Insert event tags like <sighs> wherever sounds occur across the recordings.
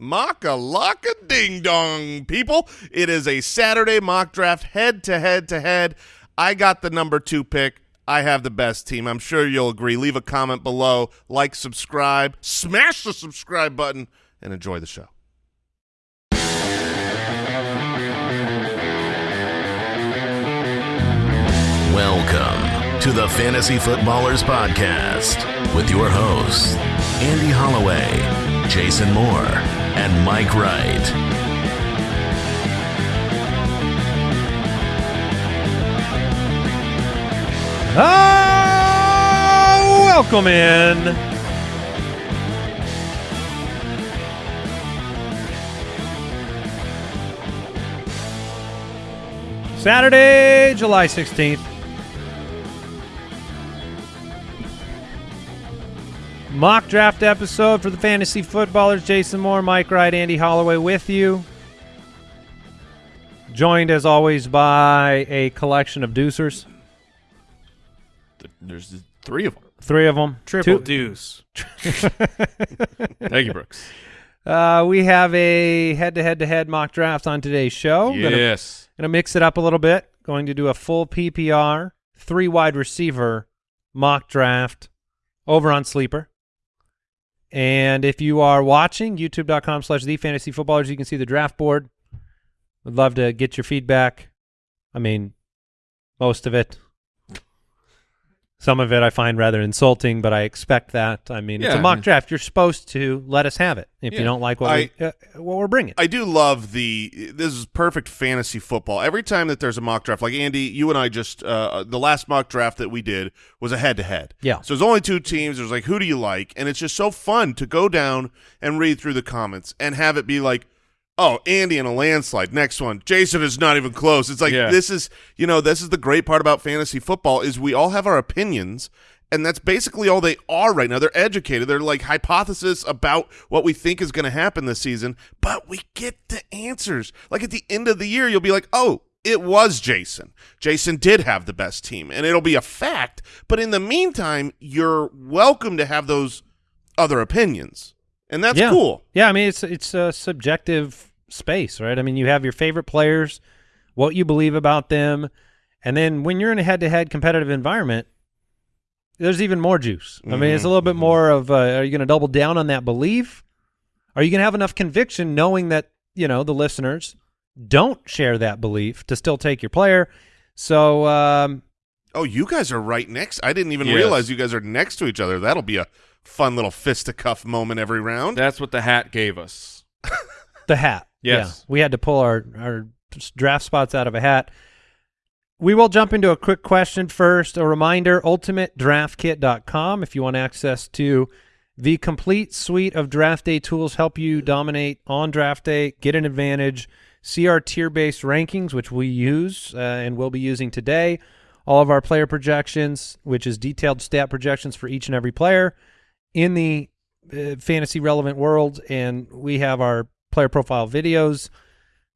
Mock a lock a ding dong, people. It is a Saturday mock draft head to head to head. I got the number two pick. I have the best team. I'm sure you'll agree. Leave a comment below, like, subscribe, smash the subscribe button, and enjoy the show. Welcome to the Fantasy Footballers Podcast with your hosts, Andy Holloway, Jason Moore, and Mike Wright. Ah, welcome in. Saturday, July 16th. Mock draft episode for the fantasy footballers. Jason Moore, Mike Wright, Andy Holloway with you. Joined as always by a collection of deucers. There's three of them. Three of them. Triple Two- deuce. Thank you, Brooks. <laughs> Uh, we have a head-to-head-to-head mock draft on today's show. Gonna, Yes. gonna mix it up a little bit. Going to do a full PPR, three wide receiver mock draft over on Sleeper. And if you are watching, youtube.com slash the fantasy footballers, you can see the draft board. I'd love to get your feedback. I mean, most of it. Some of it I find rather insulting, but I expect that. I mean, it's a a I mock mean- draft. You're supposed to let us have it if you don't like what, I- we, uh, what we're bringing. I do love the this is perfect fantasy football. Every time that there's a mock draft, like Andy, you and I just uh, the last mock draft that we did was a head to head. Yeah. So there's only two teams. There's like who do you like, and it's just so fun to go down and read through the comments and have it be like. Oh, Andy in a landslide. Next one. Jason is not even close. It's like Yeah. this is, you know, this is the great part about fantasy football is we all have our opinions, and that's basically all they are right now. They're educated. They're like hypothesis about what we think is going to happen this season, but we get the answers. Like at the end of the year, you'll be like, oh, it was Jason. Jason did have the best team, and it'll be a fact. But in the meantime, you're welcome to have those other opinions, and that's yeah. cool. Yeah, I mean it's it's a subjective space, right? I mean you have your favorite players, what you believe about them, and then when you're in a head-to-head competitive environment, there's even more juice. I mean, it's a little bit more of uh, are you going to double down on that belief? Are you going to have enough conviction knowing that, you know, the listeners don't share that belief to still take your player? So, um, Oh, you guys are right next. I didn't even Yes. realize you guys are next to each other. That'll be a fun little fisticuff moment every round. That's what the hat gave us. The hat. Yes. Yeah. We had to pull our, our draft spots out of a hat. We will jump into a quick question first. A reminder, ultimatedraftkit.com if you want access to the complete suite of draft day tools help you dominate on draft day, get an advantage, see our tier-based rankings, which we use uh, and will be using today, all of our player projections, which is detailed stat projections for each and every player in the uh, fantasy relevant world, and we have our player profile videos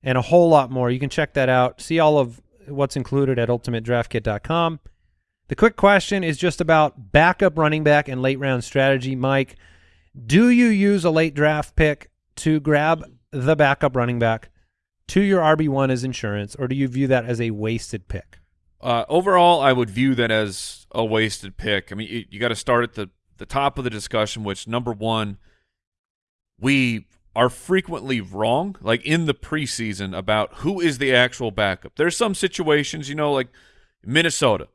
and a whole lot more. You can check that out. See all of what's included at ultimatedraftkit.com. The quick question is just about backup running back and late round strategy. Mike, do you use a late draft pick to grab the backup running back to your RB1 as insurance, or do you view that as a wasted pick? Uh, overall, I would view that as a wasted pick. I mean, you, you got to start at the, the top of the discussion, which number one, we are frequently wrong, like in the preseason, about who is the actual backup. There's some situations, you know, like Minnesota.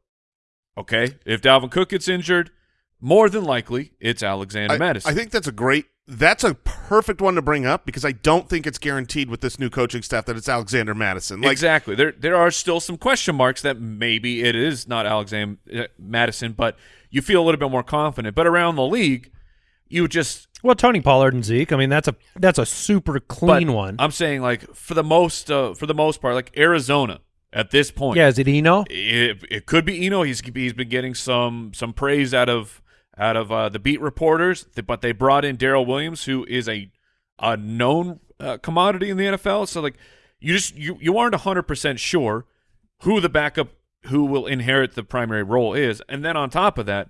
Okay, if Dalvin Cook gets injured, more than likely it's Alexander I, Mattison. I think that's a great. That's a perfect one to bring up because I don't think it's guaranteed with this new coaching staff that it's Alexander Mattison. Like, exactly. There there are still some question marks that maybe it is not Alexander uh, Mattison, but you feel a little bit more confident. But around the league, you just Well, Tony Pollard and Zeke. I mean, that's a that's a super clean one. I'm saying like for the most uh, for the most part, like Arizona at this point. yeah, is it Eno? It, it could be Eno. He's he's been getting some some praise out of out of uh, the beat reporters, but they brought in Darrel Williams, who is a a known uh, commodity in the NFL. So like you just you you aren't hundred percent sure who the backup who will inherit the primary role is, and then on top of that,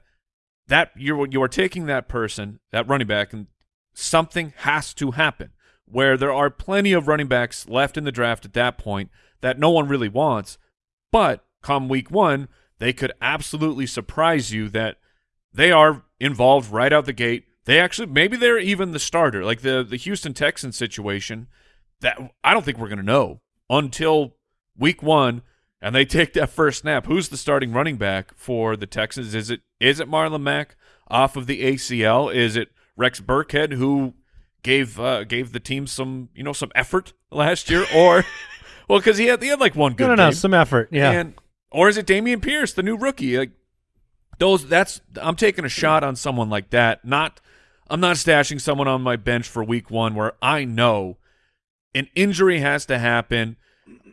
that you're you are taking that person that running back and something has to happen. where there are plenty of running backs left in the draft at that point that no one really wants. But come week one, they could absolutely surprise you that they are involved right out the gate. They actually maybe they're even the starter, like the the Houston Texans situation. That I don't think we're going to know until week one, and they take that first snap. Who's the starting running back for the Texans? Is it is it Marlon Mack off of the ACL? Is it Rex Burkhead who gave uh, gave the team some you know some effort last year, or <laughs> well because he had he had like one good no, no, no, some effort. Yeah. And or is it Dameon Pierce, the new rookie? Like those that's I'm taking a shot on someone like that. Not I'm not stashing someone on my bench for week 1 where I know an injury has to happen.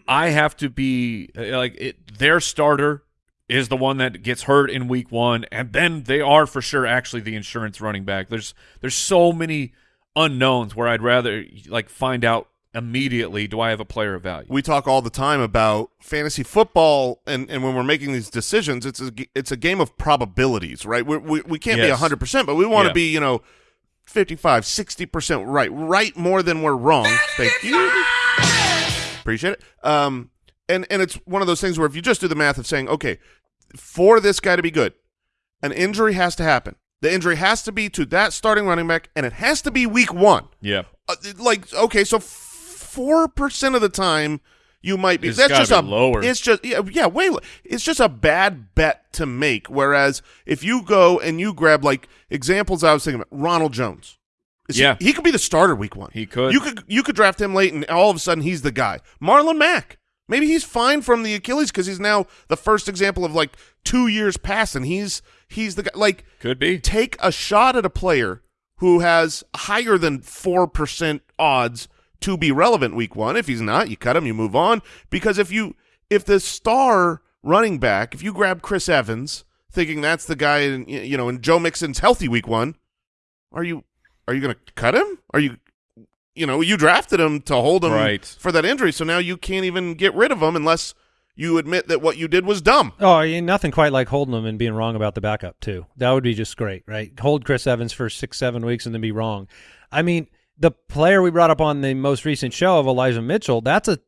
I have to be uh, like it, their starter is the one that gets hurt in week 1 and then they are for sure actually the insurance running back. There's there's so many unknowns where I'd rather like find out immediately do I have a player of value. we talk all the time about fantasy football and, and when we're making these decisions it's a, g- it's a game of probabilities right we we, we can't Yes. be 100% but we want to Yeah. be you know 55 60% right right more than we're wrong thank you appreciate it um and and it's one of those things where if you just do the math of saying okay for this guy to be good an injury has to happen the injury has to be to that starting running back and it has to be week 1 Yeah. uh, like okay, so four percent of the time you might be. It's that's just a lower. It's just yeah, yeah, way. It's just a bad bet to make. Whereas if you go and you grab like examples, I was thinking about Ronald Jones. Is Yeah. he, could be the starter week one. He could. You could you could draft him late, and all of a sudden he's the guy. Marlon Mack. Maybe he's fine from the Achilles because he's now the first example of like two years past, and he's he's the guy. Like Could be. take a shot at a player who has higher than 4% odds to be relevant week one. If he's not, you cut him, you move on. Because if you if the star running back, if you grab Chris Evans thinking that's the guy in you know, in Joe Mixon's healthy week one, are you are you gonna cut him? Are you you know, you drafted him to hold him Right. for that injury, so now you can't even get rid of him unless you admit that what you did was dumb. Oh, yeah, nothing quite like holding him and being wrong about the backup too. That would be just great, right? Hold Chris Evans for six, seven weeks and then be wrong. I mean, the player we brought up on the most recent show of Elijah Mitchell, that's a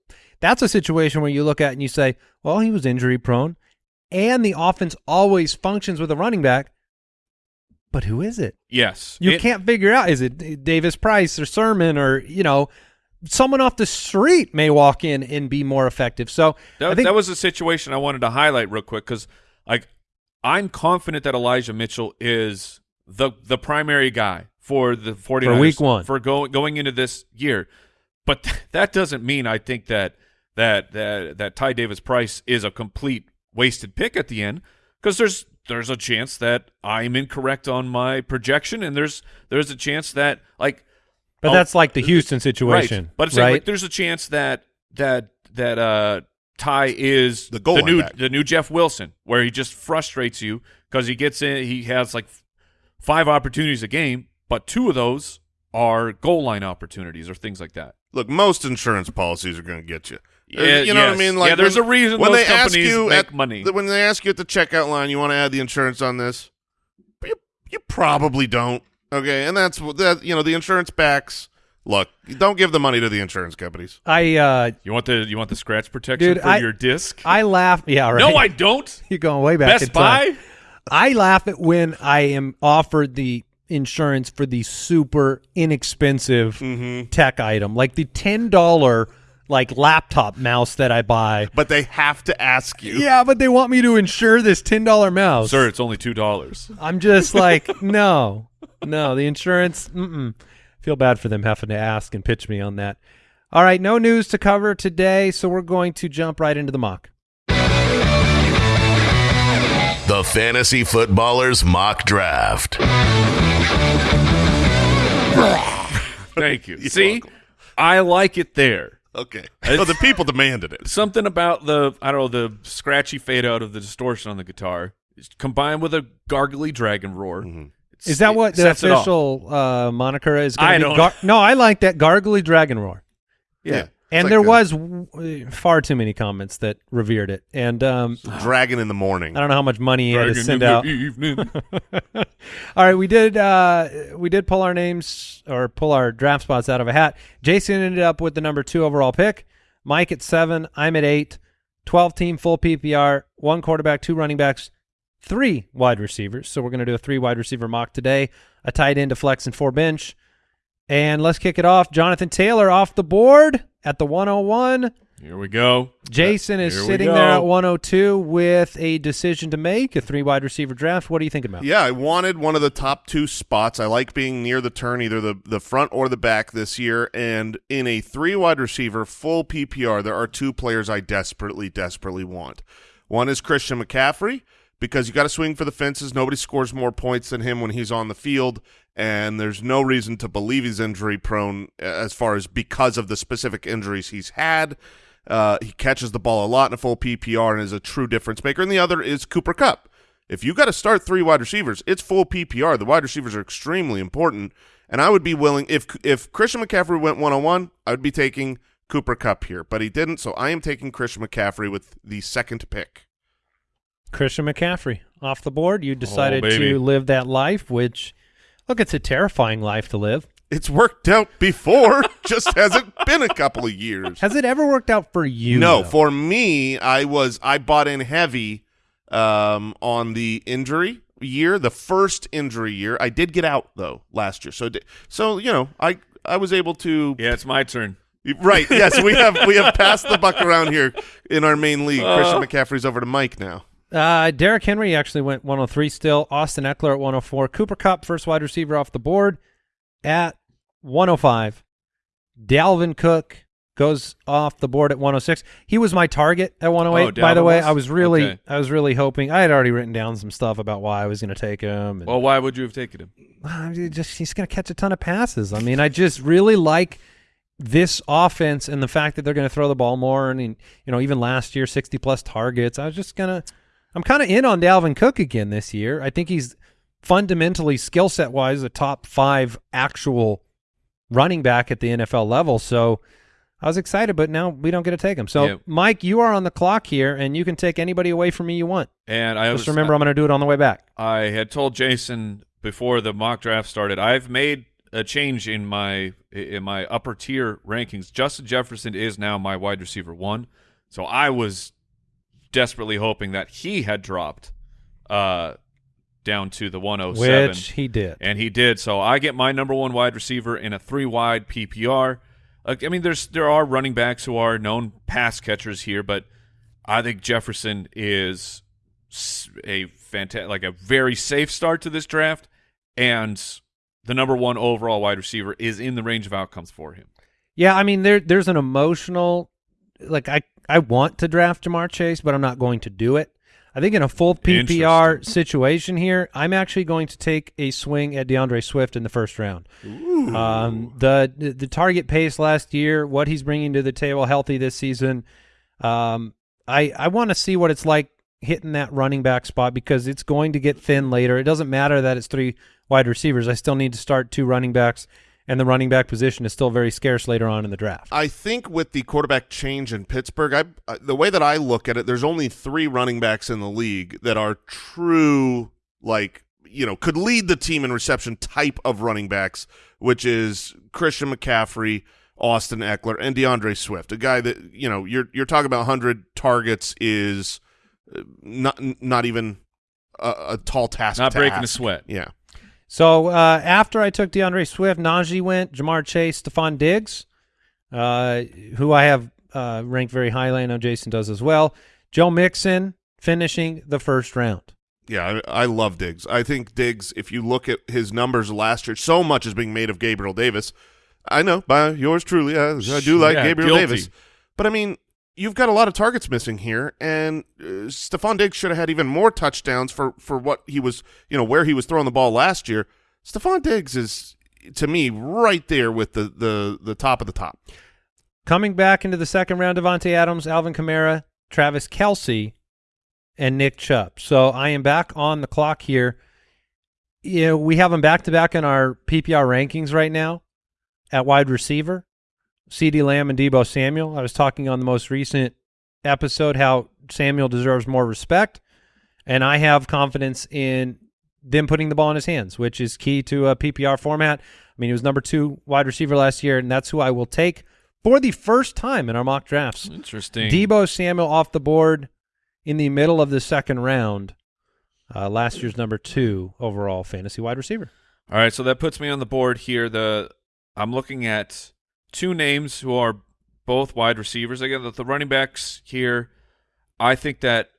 that's a situation where you look at and you say, well, he was injury prone, and the offense always functions with a running back. But who is it? Yes. You It- can't figure out is it Davis Price or Sermon or you know someone off the street may walk in and be more effective. So That, I think that was a situation I wanted to highlight real quick because, like, I'm confident that Elijah Mitchell is the the primary guy for the 49ers week one. for going going into this year. But that doesn't mean I think that that that that Ty Davis Price is a complete wasted pick at the end because there's there's a chance that I'm incorrect on my projection and there's there's a chance that like but Oh, that's like the Houston situation, Right. But it's like, right? like, there's a chance that that that uh Ty is The goal line new back. the new Jeff Wilson, where he just frustrates you because he gets in, he has like five opportunities a game, but two of those are goal line opportunities or things like that. Look, most insurance policies are going to get you. Yeah, you know what I mean? Like Yeah, there's when- a reason when those they ask you make at, money. When they ask you at the checkout line, you want to add the insurance on this, you, you probably don't. Okay, and that's what that you know the insurance backs. Look, don't give the money to the insurance companies. I uh, You want the you want the scratch protection Dude, for I- your disc? I laugh. Yeah, right. no, I don't. <laughs> You're going way back. in Best time. Buy. I laugh at when I am offered the insurance for the super inexpensive Mm-hmm. tech item, like the ten dollar like laptop mouse that I buy. But they have to ask you. Yeah, but they want me to insure this ten dollar mouse. Sir, it's only two dollars. I'm just like, <laughs> no, no, the insurance. Mm-mm. Feel bad for them having to ask and pitch me on that. All right, no news to cover today, so we're going to jump right into the mock. The Fantasy Footballers Mock Draft. <laughs> Thank you. You're See, welcome. I like it there. Okay. Well, the people demanded it. something about the I don't know the scratchy fade out of the distortion on the guitar combined with a gargly dragon roar. Mm-hmm. Is that what the sets it off. official uh, moniker is? Gonna I be? don't- Gar- no, I like that gargly dragon roar. Yeah. And like there a- was far too many comments that revered it. And um, <sighs> Dragon in the morning. I don't know how much money he had to send in out. the evening. <laughs> All right, we did uh, we did pull our names or pull our draft spots out of a hat. Jason ended up with the number two overall pick. Mike at seven. I'm at eight. Twelve team full PPR. One quarterback, two running backs, three wide receivers. So we're going to do a three wide receiver mock today. A tight end, a flex, and four bench. And let's kick it off. Jonathan Taylor off the board at the 101. Here we go. Jason is Here sitting go. there at 102 with a decision to make, a three wide receiver draft. What are you thinking about? Yeah, I wanted one of the top two spots. I like being near the turn, either the, the front or the back this year. And in a three wide receiver, full PPR, there are two players I desperately, desperately want. One is Christian McCaffrey, because you got to swing for the fences. Nobody scores more points than him when he's on the field. And there's no reason to believe he's injury prone as far as because of the specific injuries he's had. Uh, he catches the ball a lot in a full PPR and is a true difference maker. And the other is Cooper Kupp. If you got to start three wide receivers, it's full PPR. The wide receivers are extremely important, and I would be willing if if Christian McCaffrey went one on one, I would be taking Cooper Kupp here, but he didn't, so I am taking Christian McCaffrey with the second pick. Christian McCaffrey off the board. You decided baby. to live that life, which, look, it's a terrifying life to live. It's worked out before, <laughs> just hasn't been a couple of years. Has it ever worked out for you? no, though? for me, I was I bought in heavy um, on the injury year, the first injury year. I did get out though last year, so so you know I I was able to Yeah, it's my turn. Right. Yes, we have we have <laughs> passed the buck around here in our main league. Christian McCaffrey's over to Mike now. Uh, Derrick Henry actually went 103 still. Austin Ekeler at 104. Cooper Kupp, first wide receiver off the board at 105. Dalvin Cook goes off the board at 106. He was my target at 108. Oh, by the way, was? I was really, Okay. I was really hoping. I had already written down some stuff about why I was going to take him. And, Well, why would you have taken him? <sighs> Just he's going to catch a ton of passes. I mean, I just really like this offense and the fact that they're going to throw the ball more. And you know, even last year, sixty plus targets. I was just gonna. I'm kind of in on Dalvin Cook again this year. I think he's fundamentally skill set wise a top five actual running back at the NFL level. So. I was excited, but now we don't get to take him. So, Yeah. Mike, you are on the clock here, and you can take anybody away from me you want. And I Just was, remember, I'm going to do it on the way back. I had told Jason before the mock draft started. I've made a change in my in my upper tier rankings. Justin Jefferson is now my wide receiver one. So I was desperately hoping that he had dropped uh, down to the 107. Which he did. and he did. So I get my number one wide receiver in a three wide PPR. Like, I mean, there's there are running backs who are known pass catchers here, but I think Jefferson is a fantastic, like a very safe start to this draft, and the number one overall wide receiver is in the range of outcomes for him. Yeah, I mean there there's an emotional like I I want to draft Ja'Marr Chase, but I'm not going to do it. I think in a full PPR situation here, I'm actually going to take a swing at D'Andre Swift in the first round. Um, the the target pace last year, what he's bringing to the table, healthy this season. Um, I I want to see what it's like hitting that running back spot because it's going to get thin later. It doesn't matter that it's three wide receivers. I still need to start two running backs, and the running back position is still very scarce later on in the draft. I think with the quarterback change in Pittsburgh, I uh, the way that I look at it, there's only three running backs in the league that are true, like you know, could lead the team in reception type of running backs, which is Christian McCaffrey, Austin Ekeler, and D'Andre Swift. A guy that you know, you're you're talking about 100 targets is uh, not not even a, a tall task. Not to breaking a sweat. Yeah. So uh, after I took D'Andre Swift, Najee went, Ja'Marr Chase, Stefon Diggs, uh, who I have uh, ranked very highly. I know Jason does as well. Joe Mixon finishing the first round. Yeah, I, I love Diggs. I think Diggs, if you look at his numbers last year, so much is being made of Gabriel Davis. I know, by yours truly, I, I do like Yeah, Gabriel guilty. Davis. But I mean, you've got a lot of targets missing here, and uh, Stefon Diggs should have had even more touchdowns for, for what he was, you know, where he was throwing the ball last year. Stefon Diggs is, to me, right there with the, the, the top of the top. Coming back into the second round, Davante Adams, Alvin Kamara, Travis Kelce, and Nick Chubb. So I am back on the clock here. You know, we have them back to back in our PPR rankings right now at wide receiver. CeeDee Lamb and Deebo Samuel. I was talking on the most recent episode how Samuel deserves more respect, and I have confidence in them putting the ball in his hands, which is key to a PPR format. I mean, he was number two wide receiver last year, and that's who I will take for the first time in our mock drafts. Interesting. Deebo Samuel off the board in the middle of the second round. Uh, last year's number two overall fantasy wide receiver. All right, so that puts me on the board here. The I'm looking at two names who are both wide receivers. Again, the, the running backs here. I think that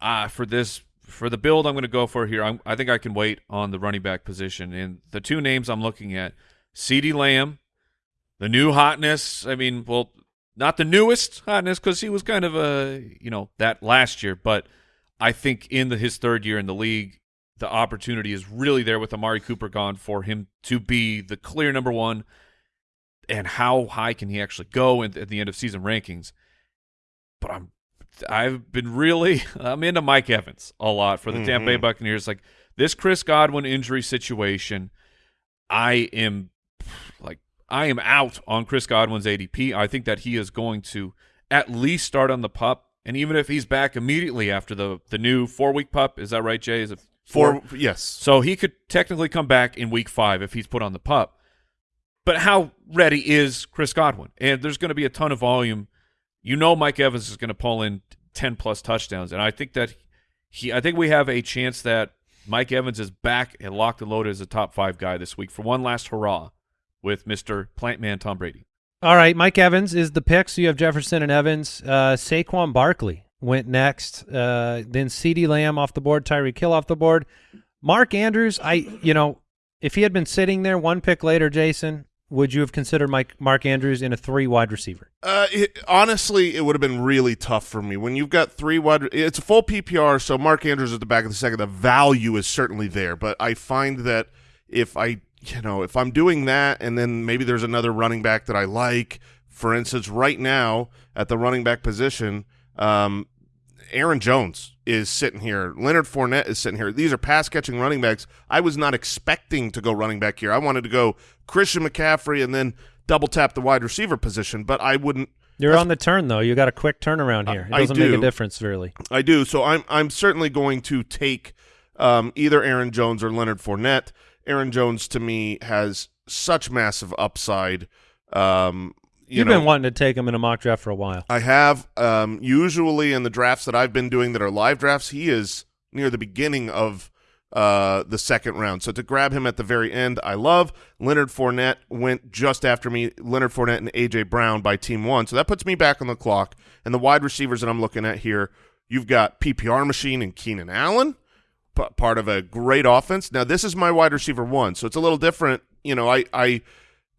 uh, for this for the build I'm going to go for here, I'm, I think I can wait on the running back position. And the two names I'm looking at, CeeDee Lamb, the new hotness. I mean, well, not the newest hotness because he was kind of a you know that last year, but I think in the, his third year in the league, the opportunity is really there with Amari Cooper gone for him to be the clear number one. And how high can he actually go in, at the end of season rankings? But I'm, I've been really, <laughs> I'm into Mike Evans a lot for the Tampa Bay Mhm. Buccaneers. Like this Chris Godwin injury situation, I am like, I am out on Chris Godwin's ADP. I think that he is going to at least start on the pup. And even if he's back immediately after the the new four week pup, is that right, Jay? Is it four? yes, so he could technically come back in week five if he's put on the pup. But how ready is Chris Godwin? And there's going to be a ton of volume. You know, Mike Evans is going to pull in ten plus touchdowns, and I think that he, I think we have a chance that Mike Evans is back and locked and loaded as a top five guy this week for one last hurrah with Mister Plantman Tom Brady. All right, Mike Evans is the pick. So you have Jefferson and Evans. Uh, Saquon Barkley went next. Uh, then CeeDee Lamb off the board. Tyreek Hill off the board. Mark Andrews. I, you know, if he had been sitting there one pick later, Jason, would you have considered Mike Mark Andrews in a three wide receiver? Uh, it, honestly, it would have been really tough for me when you've got three wide. It's a full PPR, so Mark Andrews at the back of the second. The value is certainly there, but I find that if I, you know, if I'm doing that, and then maybe there's another running back that I like. For instance, right now at the running back position, um, Aaron Jones is sitting here. Leonard Fournette is sitting here. These are pass catching running backs. I was not expecting to go running back here. I wanted to go Christian McCaffrey and then double tap the wide receiver position, but I wouldn't. You're on the turn though. You got a quick turnaround here. It I doesn't make a difference really. I do. So I'm I'm certainly going to take um, either Aaron Jones or Leonard Fournette. Aaron Jones to me has such massive upside. Um, you You've know, been wanting to take him in a mock draft for a while. I have um, usually in the drafts that I've been doing that are live drafts, he is near the beginning of uh, the second round. So to grab him at the very end, I love. Leonard Fournette went just after me. Leonard Fournette and AJ Brown by team one. So that puts me back on the clock. And the wide receivers that I'm looking at here, you've got PPR machine and Keenan Allen, part of a great offense. Now this is my wide receiver one, so it's a little different. You know, I I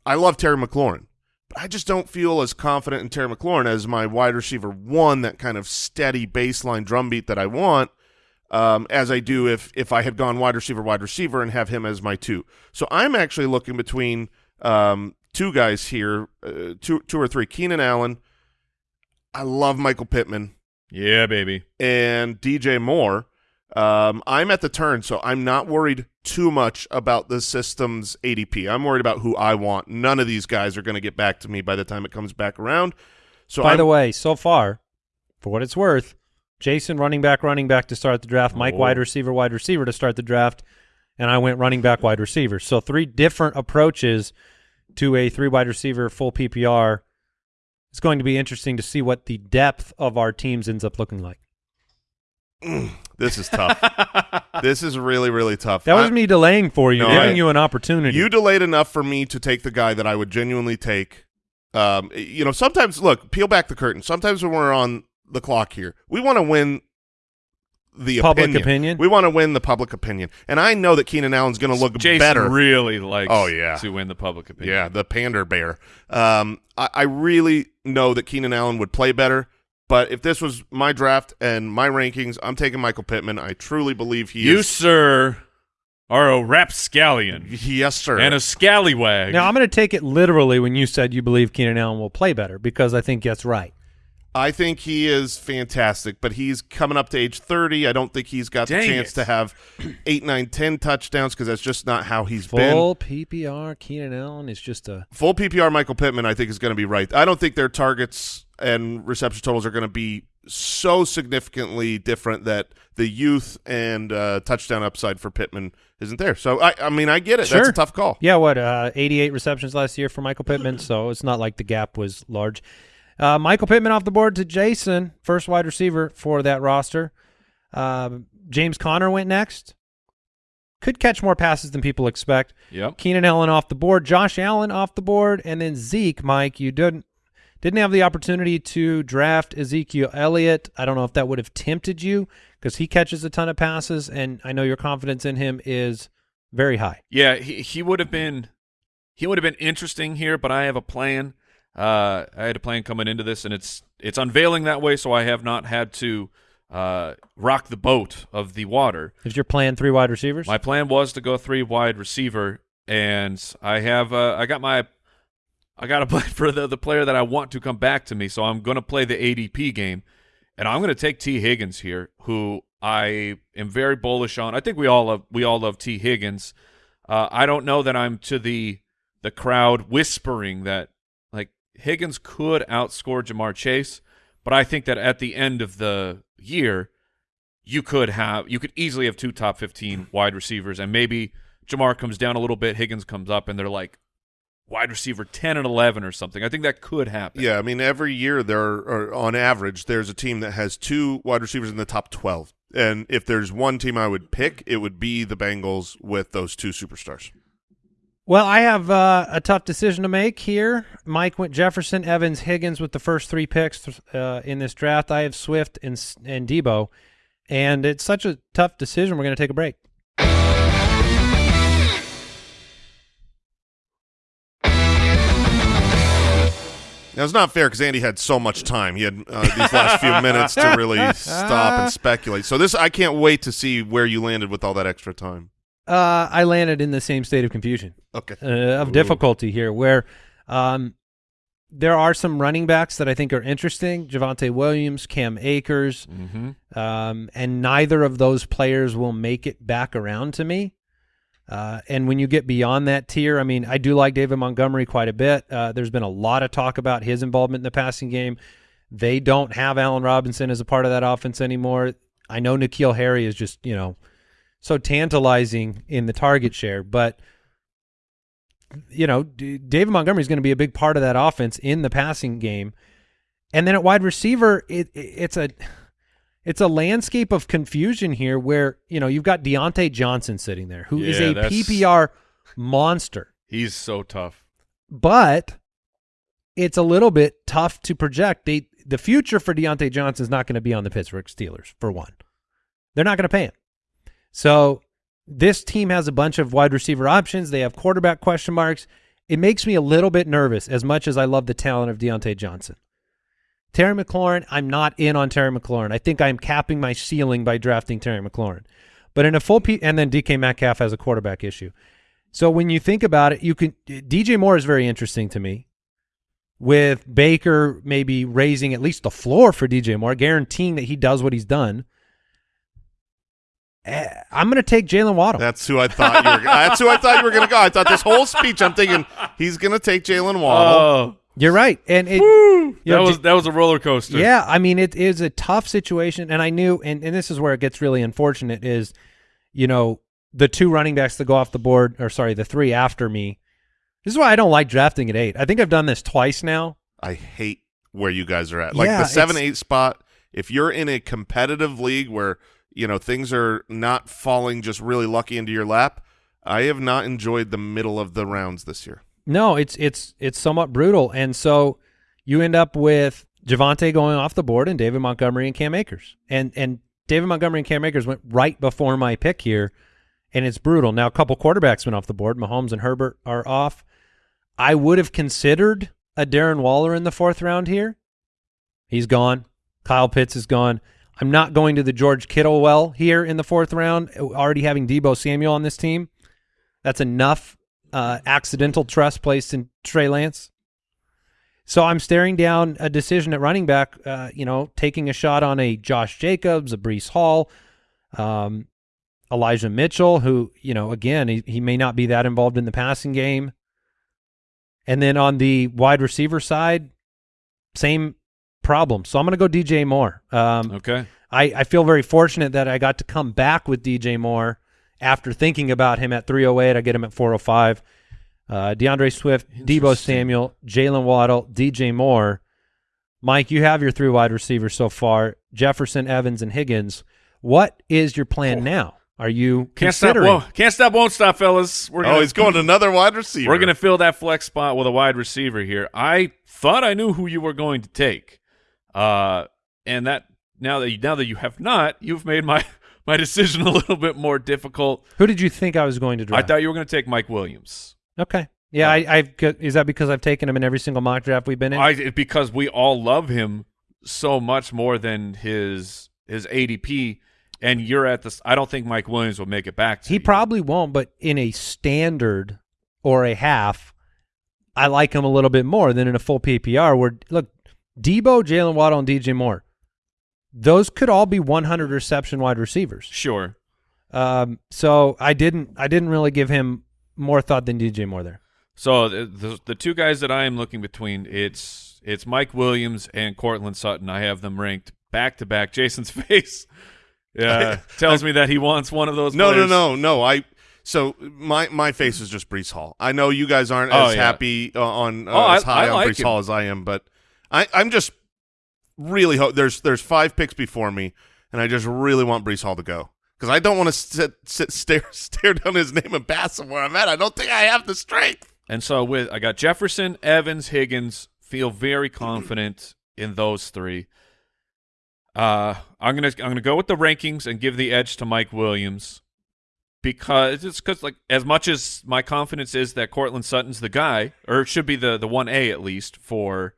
I love Terry McLaurin. I just don't feel as confident in Terry McLaurin as my wide receiver one, that kind of steady baseline drumbeat that I want, um, as I do if if I had gone wide receiver, wide receiver, and have him as my two. So I'm actually looking between um, two guys here, uh, two two or three. Keenan Allen. I love Michael Pittman Yeah, baby. and DJ Moore. Um, I'm at the turn, so I'm not worried too much about the system's ADP. I'm worried about who I want. None of these guys are going to get back to me by the time it comes back around. So By I'm, the way, so far, for what it's worth, Jason running back, running back to start the draft, Mike Oh. wide receiver, wide receiver to start the draft, and I went running back, wide receiver. So three different approaches to a three wide receiver full PPR. It's going to be interesting to see what the depth of our teams ends up looking like. <clears throat> this is tough. this is really, really tough. That was I- me delaying for you, No, giving I- you an opportunity. You delayed enough for me to take the guy that I would genuinely take. Um, you know, sometimes look, peel back the curtain. Sometimes when we're on the clock here, we want to win the Public opinion. opinion? We want to win the public opinion, and I know that Keenan Allen's going to look Jason better. really likes Oh, yeah. to win the public opinion. Yeah, the pander bear. Um, I, I really know that Keenan Allen would play better, but if this was my draft and my rankings, I'm taking Michael Pittman. I truly believe he You, is. sir, are a rapscallion Yes, sir. and a scallywag. now I'm going to take it literally when you said you believe Keenan Allen will play better because I think that's right. I think he is fantastic, but he's coming up to age 30. I don't think he's got Dang the chance it. to have <clears throat> eight, nine, ten touchdowns because that's just not how he's been. Full PPR, Keenan Allen is just a Full PPR Michael Pittman, I think, is going to be right. I don't think their targets and reception totals are going to be so significantly different that the youth and uh, touchdown upside for Pittman isn't there. So, I, I mean, I get it. That's a tough call. Yeah, what, uh, 88 receptions last year for Michael Pittman, so it's not like the gap was large. Uh, Michael Pittman off the board to Jason, first wide receiver for that roster. Um James Conner went next. Could catch more passes than people expect. Yep. Keenan Allen off the board, Josh Allen off the board, and then Zeke, Mike, you didn't didn't have the opportunity to draft Ezekiel Elliott. I don't know if that would have tempted you because he catches a ton of passes, and I know your confidence in him is very high. Yeah, he he would have been he would have been interesting here, but I have a plan. Uh, I had a plan coming into this, and it's it's unveiling that way, so I have not had to uh, rock the boat of the water. Is your plan three wide receivers? My plan was to go three wide receiver, and I have uh, I got my I got to <laughs> play for the the player that I want to come back to me, so I'm going to play the ADP game, and I'm going to take Tee Higgins here, who I am very bullish on. I think we all love we all love Tee Higgins. Uh, I don't know that I'm to the the crowd whispering that Higgins could outscore Ja'Marr Chase, but I think that at the end of the year, you could have you could easily have two top 15 wide receivers and maybe Ja'Marr comes down a little bit, Higgins comes up and they're like wide receiver 10 and 11 or something. I think that could happen. Yeah, I mean, every year there are, on average, there's a team that has two wide receivers in the top 12. And if there's one team I would pick, it would be the Bengals with those two superstars. Well, I have uh, a tough decision to make here. Mike went Jefferson, Evans, Higgins with the first three picks uh, in this draft. I have Swift and and Deebo, and it's such a tough decision. We're going to take a break. Now, it's not fair because Andy had so much time. He had uh, these last few minutes to really <laughs> stop and speculate. So this, I can't wait to see where you landed with all that extra time. Uh, I landed in the same state of confusion, Okay. uh, of difficulty here, where um, there are some running backs that I think are interesting: Javonte Williams, Cam Akers, Mm-hmm. um, and neither of those players will make it back around to me. Uh, and when you get beyond that tier, I mean, I do like David Montgomery quite a bit. Uh, there's been a lot of talk about his involvement in the passing game. They don't have Allen Robinson as a part of that offense anymore. I know N'Keal Harry is just, you know, so tantalizing in the target share, but you know, D- David Montgomery is going to be a big part of that offense in the passing game. And then at wide receiver, it, it it's a it's a landscape of confusion here where, you know, you've got Diontae Johnson sitting there, who is Yeah, a PPR monster. He's so tough. But it's a little bit tough to project. They, the future for Diontae Johnson is not going to be on the Pittsburgh Steelers, for one. They're not going to pay him. So this team has a bunch of wide receiver options. They have quarterback question marks. It makes me a little bit nervous as much as I love the talent of Diontae Johnson. Terry McLaurin, I'm not in on Terry McLaurin. I think I'm capping my ceiling by drafting Terry McLaurin. But in a full and then DK Metcalf has a quarterback issue. So when you think about it, you can DJ Moore is very interesting to me. With Baker maybe raising at least the floor for DJ Moore, guaranteeing that he does what he's done. Eh, I'm going to take Jaylen Waddle. That's who I thought you were. That's who I thought you were going to go. I thought this whole speech, I'm thinking he's going to take Jaylen Waddle. Oh, You're right, and it, you that know, was that was a roller coaster. Yeah, I mean it is a tough situation, and I knew, and, and this is where it gets really unfortunate. Is you know the two running backs that go off the board, or sorry, the three after me. This is why I don't like drafting at eight. I think I've done this twice now. I hate where you guys are at. Like Yeah, the seven eight spot. If you're in a competitive league where you know things are not falling just really lucky into your lap, I have not enjoyed the middle of the rounds this year. No, it's it's it's somewhat brutal, and so you end up with Javonte going off the board and David Montgomery and Cam Akers, and and David Montgomery and Cam Akers went right before my pick here, and it's brutal. Now a couple quarterbacks went off the board. Mahomes and Herbert are off. I would have considered a Darren Waller in the fourth round here. He's gone. Kyle Pitts is gone. I'm not going to the George Kittle well here in the fourth round. Already having Deebo Samuel on this team, that's enough uh, accidental trust placed in Trey Lance. So I'm staring down a decision at running back, uh, you know, taking a shot on a Josh Jacobs, a Breece Hall, um, Elijah Mitchell, who, you know, again, he, he may not be that involved in the passing game. And then on the wide receiver side, same problem. So I'm going to go DJ Moore. Um, Okay. I, I feel very fortunate that I got to come back with DJ Moore after thinking about him at 308. I get him at 405. Uh, D'Andre Swift, Deebo Samuel, Jaylen Waddle, DJ Moore. Mike, you have your three wide receivers so far: Jefferson, Evans, and Higgins. What is your plan now? Are you Can't stop. considering? Whoa, can't stop. Won't stop, fellas. We're gonna, Oh, he's going to another wide receiver. We're gonna fill that flex spot with a wide receiver here. I thought I knew who you were going to take, uh, and that now that you, now that you have not, you've made my <laughs> my decision a little bit more difficult. Who did you think I was going to draft? I thought you were going to take Mike Williams. Okay. Yeah, I, I've. Is that because I've taken him in every single mock draft we've been in? I because we all love him so much more than his his ADP, and you're at this. I don't think Mike Williams will make it back. To He you. probably won't, but in a standard or a half, I like him a little bit more than in a full PPR. Where look, Deebo, Jaylen Waddle, and DJ Moore, those could all be 100 reception wide receivers. sure. Um, so I didn't, I didn't really give him more thought than DJ Moore there. So the, the the two guys that I am looking between it's it's Mike Williams and Courtland Sutton. I have them ranked back to back. Jason's <laughs> face, yeah, tells me that he wants one of those. No, no, players. no, no. I so my my face is just Breece Hall. I know you guys aren't Oh, as yeah. happy uh, on uh, Oh, I- as high I on like Brees him. Hall as I am, but I I'm just really hope there's there's five picks before me, and I just really want Breece Hall to go because I don't want to sit, sit stare <laughs> stare down his name and pass him where I'm at. I don't think I have the strength. And so with I got Jefferson, Evans, Higgins. Feel very <clears throat> confident in those three. Uh, I'm gonna I'm gonna go with the rankings and give the edge to Mike Williams because it's because like as much as my confidence is that Courtland Sutton's the guy, or it should be the the one A at least for.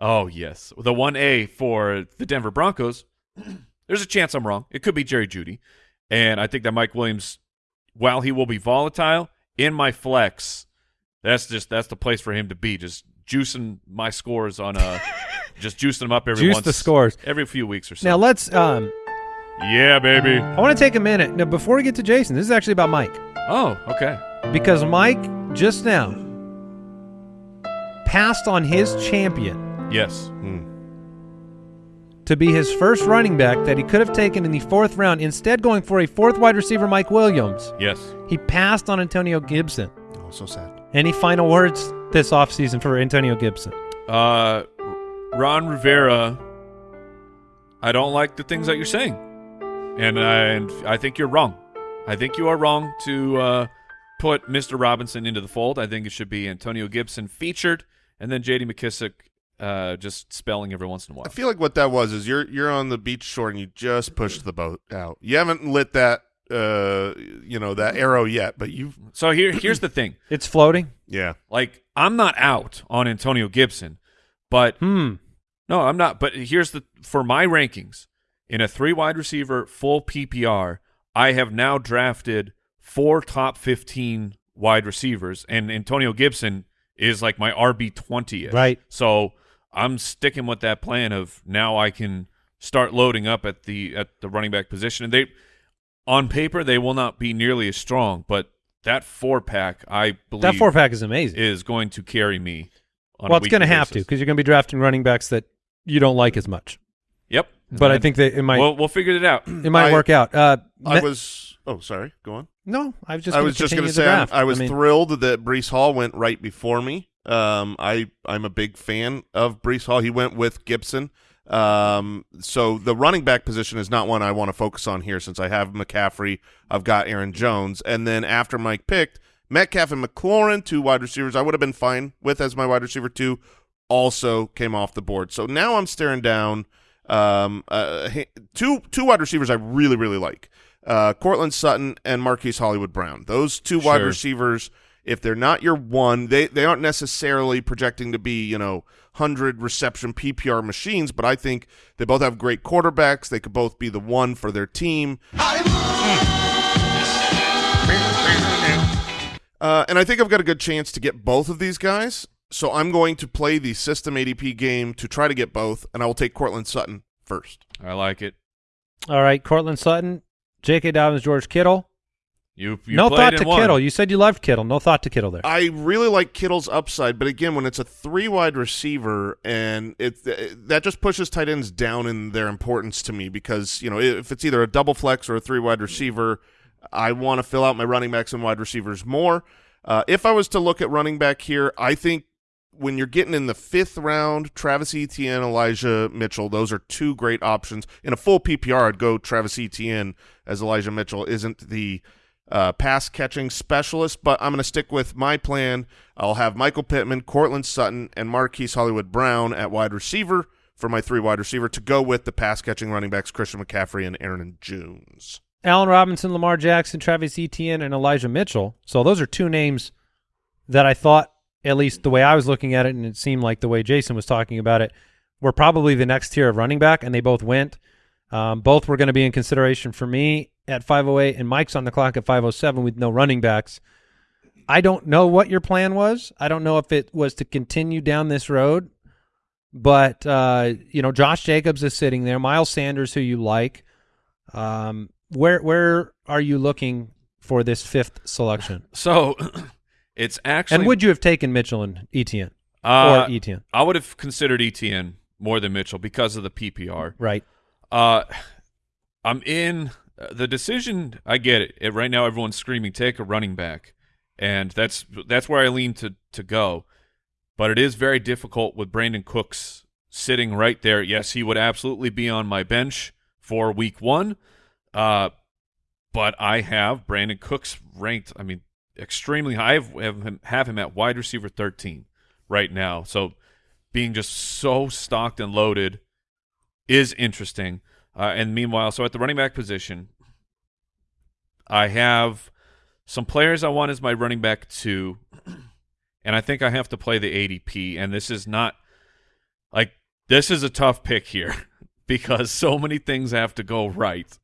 Oh yes, the one A for the Denver Broncos. <clears throat> There's a chance I'm wrong. It could be Jerry Jeudy, and I think that Mike Williams, while he will be volatile in my flex, that's just that's the place for him to be. Just juicing my scores on a, <laughs> just juicing them up every Juice once, the scores. every few weeks or so. Now let's. Um, yeah, baby. I want to take a minute now before we get to Jason. This is actually about Mike. Oh, okay. because Mike just now passed on his champion Yes. to be his first running back that he could have taken in the fourth round, instead going for a fourth wide receiver, Mike Williams. Yes. He passed on Antonio Gibson. Oh, so sad. Any final words this offseason for Antonio Gibson? Uh, Ron Rivera. I don't like the things that you're saying, and I, and I think you're wrong. I think you are wrong to uh, put Mr. Robinson into the fold. I think it should be Antonio Gibson featured, and then J.D. McKissic uh, just spelling every once in a while. I feel like what that was is you're you're on the beach shore and you just pushed the boat out. You haven't lit that uh you know that arrow yet, but you <clears throat> So here, here's the thing. It's floating. yeah. Like I'm not out on Antonio Gibson, but Hmm. no, I'm not. But here's the for my rankings in a three wide receiver full PPR, I have now drafted four top 15 wide receivers, and Antonio Gibson is like my RB 20. Right. So I'm sticking with that plan of now I can start loading up at the at the running back position, and they on paper they will not be nearly as strong, but that four pack I believe That four pack is amazing. is going to carry me. On well, it's going to have to because you're going to be drafting running backs that you don't like as much. Yep. But I think that it might we'll we'll figure it out. <clears throat> it might I- work out. Uh, I was oh sorry, go on. no, I was just. I gonna was just going to say I'm- draft. I was mean, thrilled that Breece Hall went right before me. Um, I I'm a big fan of Breece Hall. He went with Gibson. Um, so the running back position is not one I want to focus on here since I have McCaffrey. I've got Aaron Jones, and then after Mike picked Metcalf and McLaurin, two wide receivers, I would have been fine with as my wide receiver two. Also came off the board. So now I'm staring down um, uh, two two wide receivers I really really like. Uh, Courtland Sutton and Marquise Hollywood Brown. Those two wide receivers, if they're not your one, they they aren't necessarily projecting to be you know hundred reception PPR machines, but I think they both have great quarterbacks. They could both be the one for their team. Uh, and I think I've got a good chance to get both of these guys. So I'm going to play the system ADP game to try to get both, and I will take Courtland Sutton first. I like it. All right, Courtland Sutton, J.K. Dobbins, George Kittle. You, you no thought to one. Kittle. You said you loved Kittle. No thought to Kittle there. I really like Kittle's upside, but again, when it's a three wide receiver, and it that just pushes tight ends down in their importance to me because you know if it's either a double flex or a three wide receiver, I want to fill out my running backs and wide receivers more. Uh, if I was to look at running back here, I think when you're getting in the fifth round, Travis Etienne, Elijah Mitchell, those are two great options. In a full PPR, I'd go Travis Etienne as Elijah Mitchell isn't the uh, pass catching specialist, but I'm going to stick with my plan. I'll have Michael Pittman, Courtland Sutton, and Marquise Hollywood Brown at wide receiver for my three wide receiver to go with the pass catching running backs Christian McCaffrey and Aaron Jones. Allen Robinson, Lamar Jackson, Travis Etienne, and Elijah Mitchell. So those are two names that I thought, at least the way I was looking at it, and it seemed like the way Jason was talking about it, were probably the next tier of running back, and they both went. Um, both were going to be in consideration for me at 508, and Mike's on the clock at 507 with no running backs. I don't know what your plan was. I don't know if it was to continue down this road, but uh, you know, Josh Jacobs is sitting there. Miles Sanders, who you like. Um, where where are you looking for this fifth selection? <laughs> So <clears throat> it's actually and would you have taken Mitchell and Etienne uh, or Etienne? I would have considered Etienne more than Mitchell because of the PPR. Right. Uh, I'm in the decision. I get it. it. Right now, everyone's screaming, "Take a running back," and that's that's where I lean to to go. But it is very difficult with Brandin Cooks sitting right there. Yes, he would absolutely be on my bench for Week One. Uh, but I have Brandin Cooks ranked. I mean, extremely high. I have him, have him at wide receiver 13 right now. So being just so stocked and loaded is interesting. Uh, and meanwhile, so at the running back position, I have some players I want as my running back two, <clears throat> and I think I have to play the ADP. And this is not like this is a tough pick here <laughs> because so many things have to go right.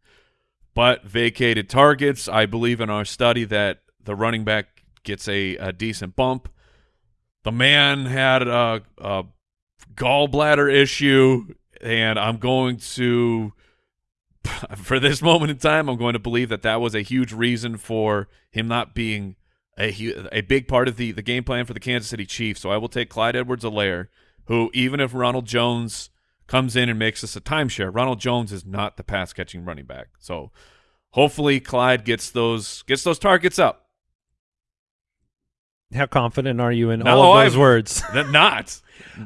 But vacated targets, I believe in our study that the running back gets a, a decent bump. The man had a, a gallbladder issue, and I'm going to, <laughs> for this moment in time, I'm going to believe that that was a huge reason for him not being a a big part of the the game plan for the Kansas City Chiefs. So I will take Clyde Edwards-Helaire, who even if Ronald Jones comes in and makes us a timeshare, Ronald Jones is not the pass catching running back. So hopefully Clyde gets those gets those targets up. How confident are you in No, all of those I've- words? <laughs> Not.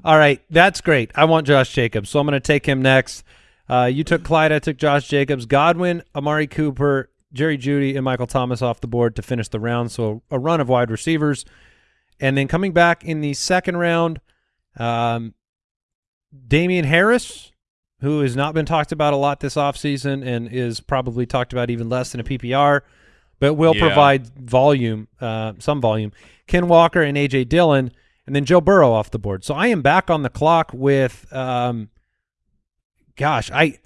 All right, that's great. I want Josh Jacobs, so I'm going to take him next. Uh, you took Clyde, I took Josh Jacobs, Godwin, Amari Cooper, Jerry Jeudy, and Michael Thomas off the board to finish the round. So a run of wide receivers, and then coming back in the second round, um, Damien Harris, who has not been talked about a lot this offseason and is probably talked about even less than a PPR, but will Yeah. provide volume, uh, some volume. Ken Walker and AJ Dillon, and then Joe Burrow off the board. So I am back on the clock with, um, gosh, I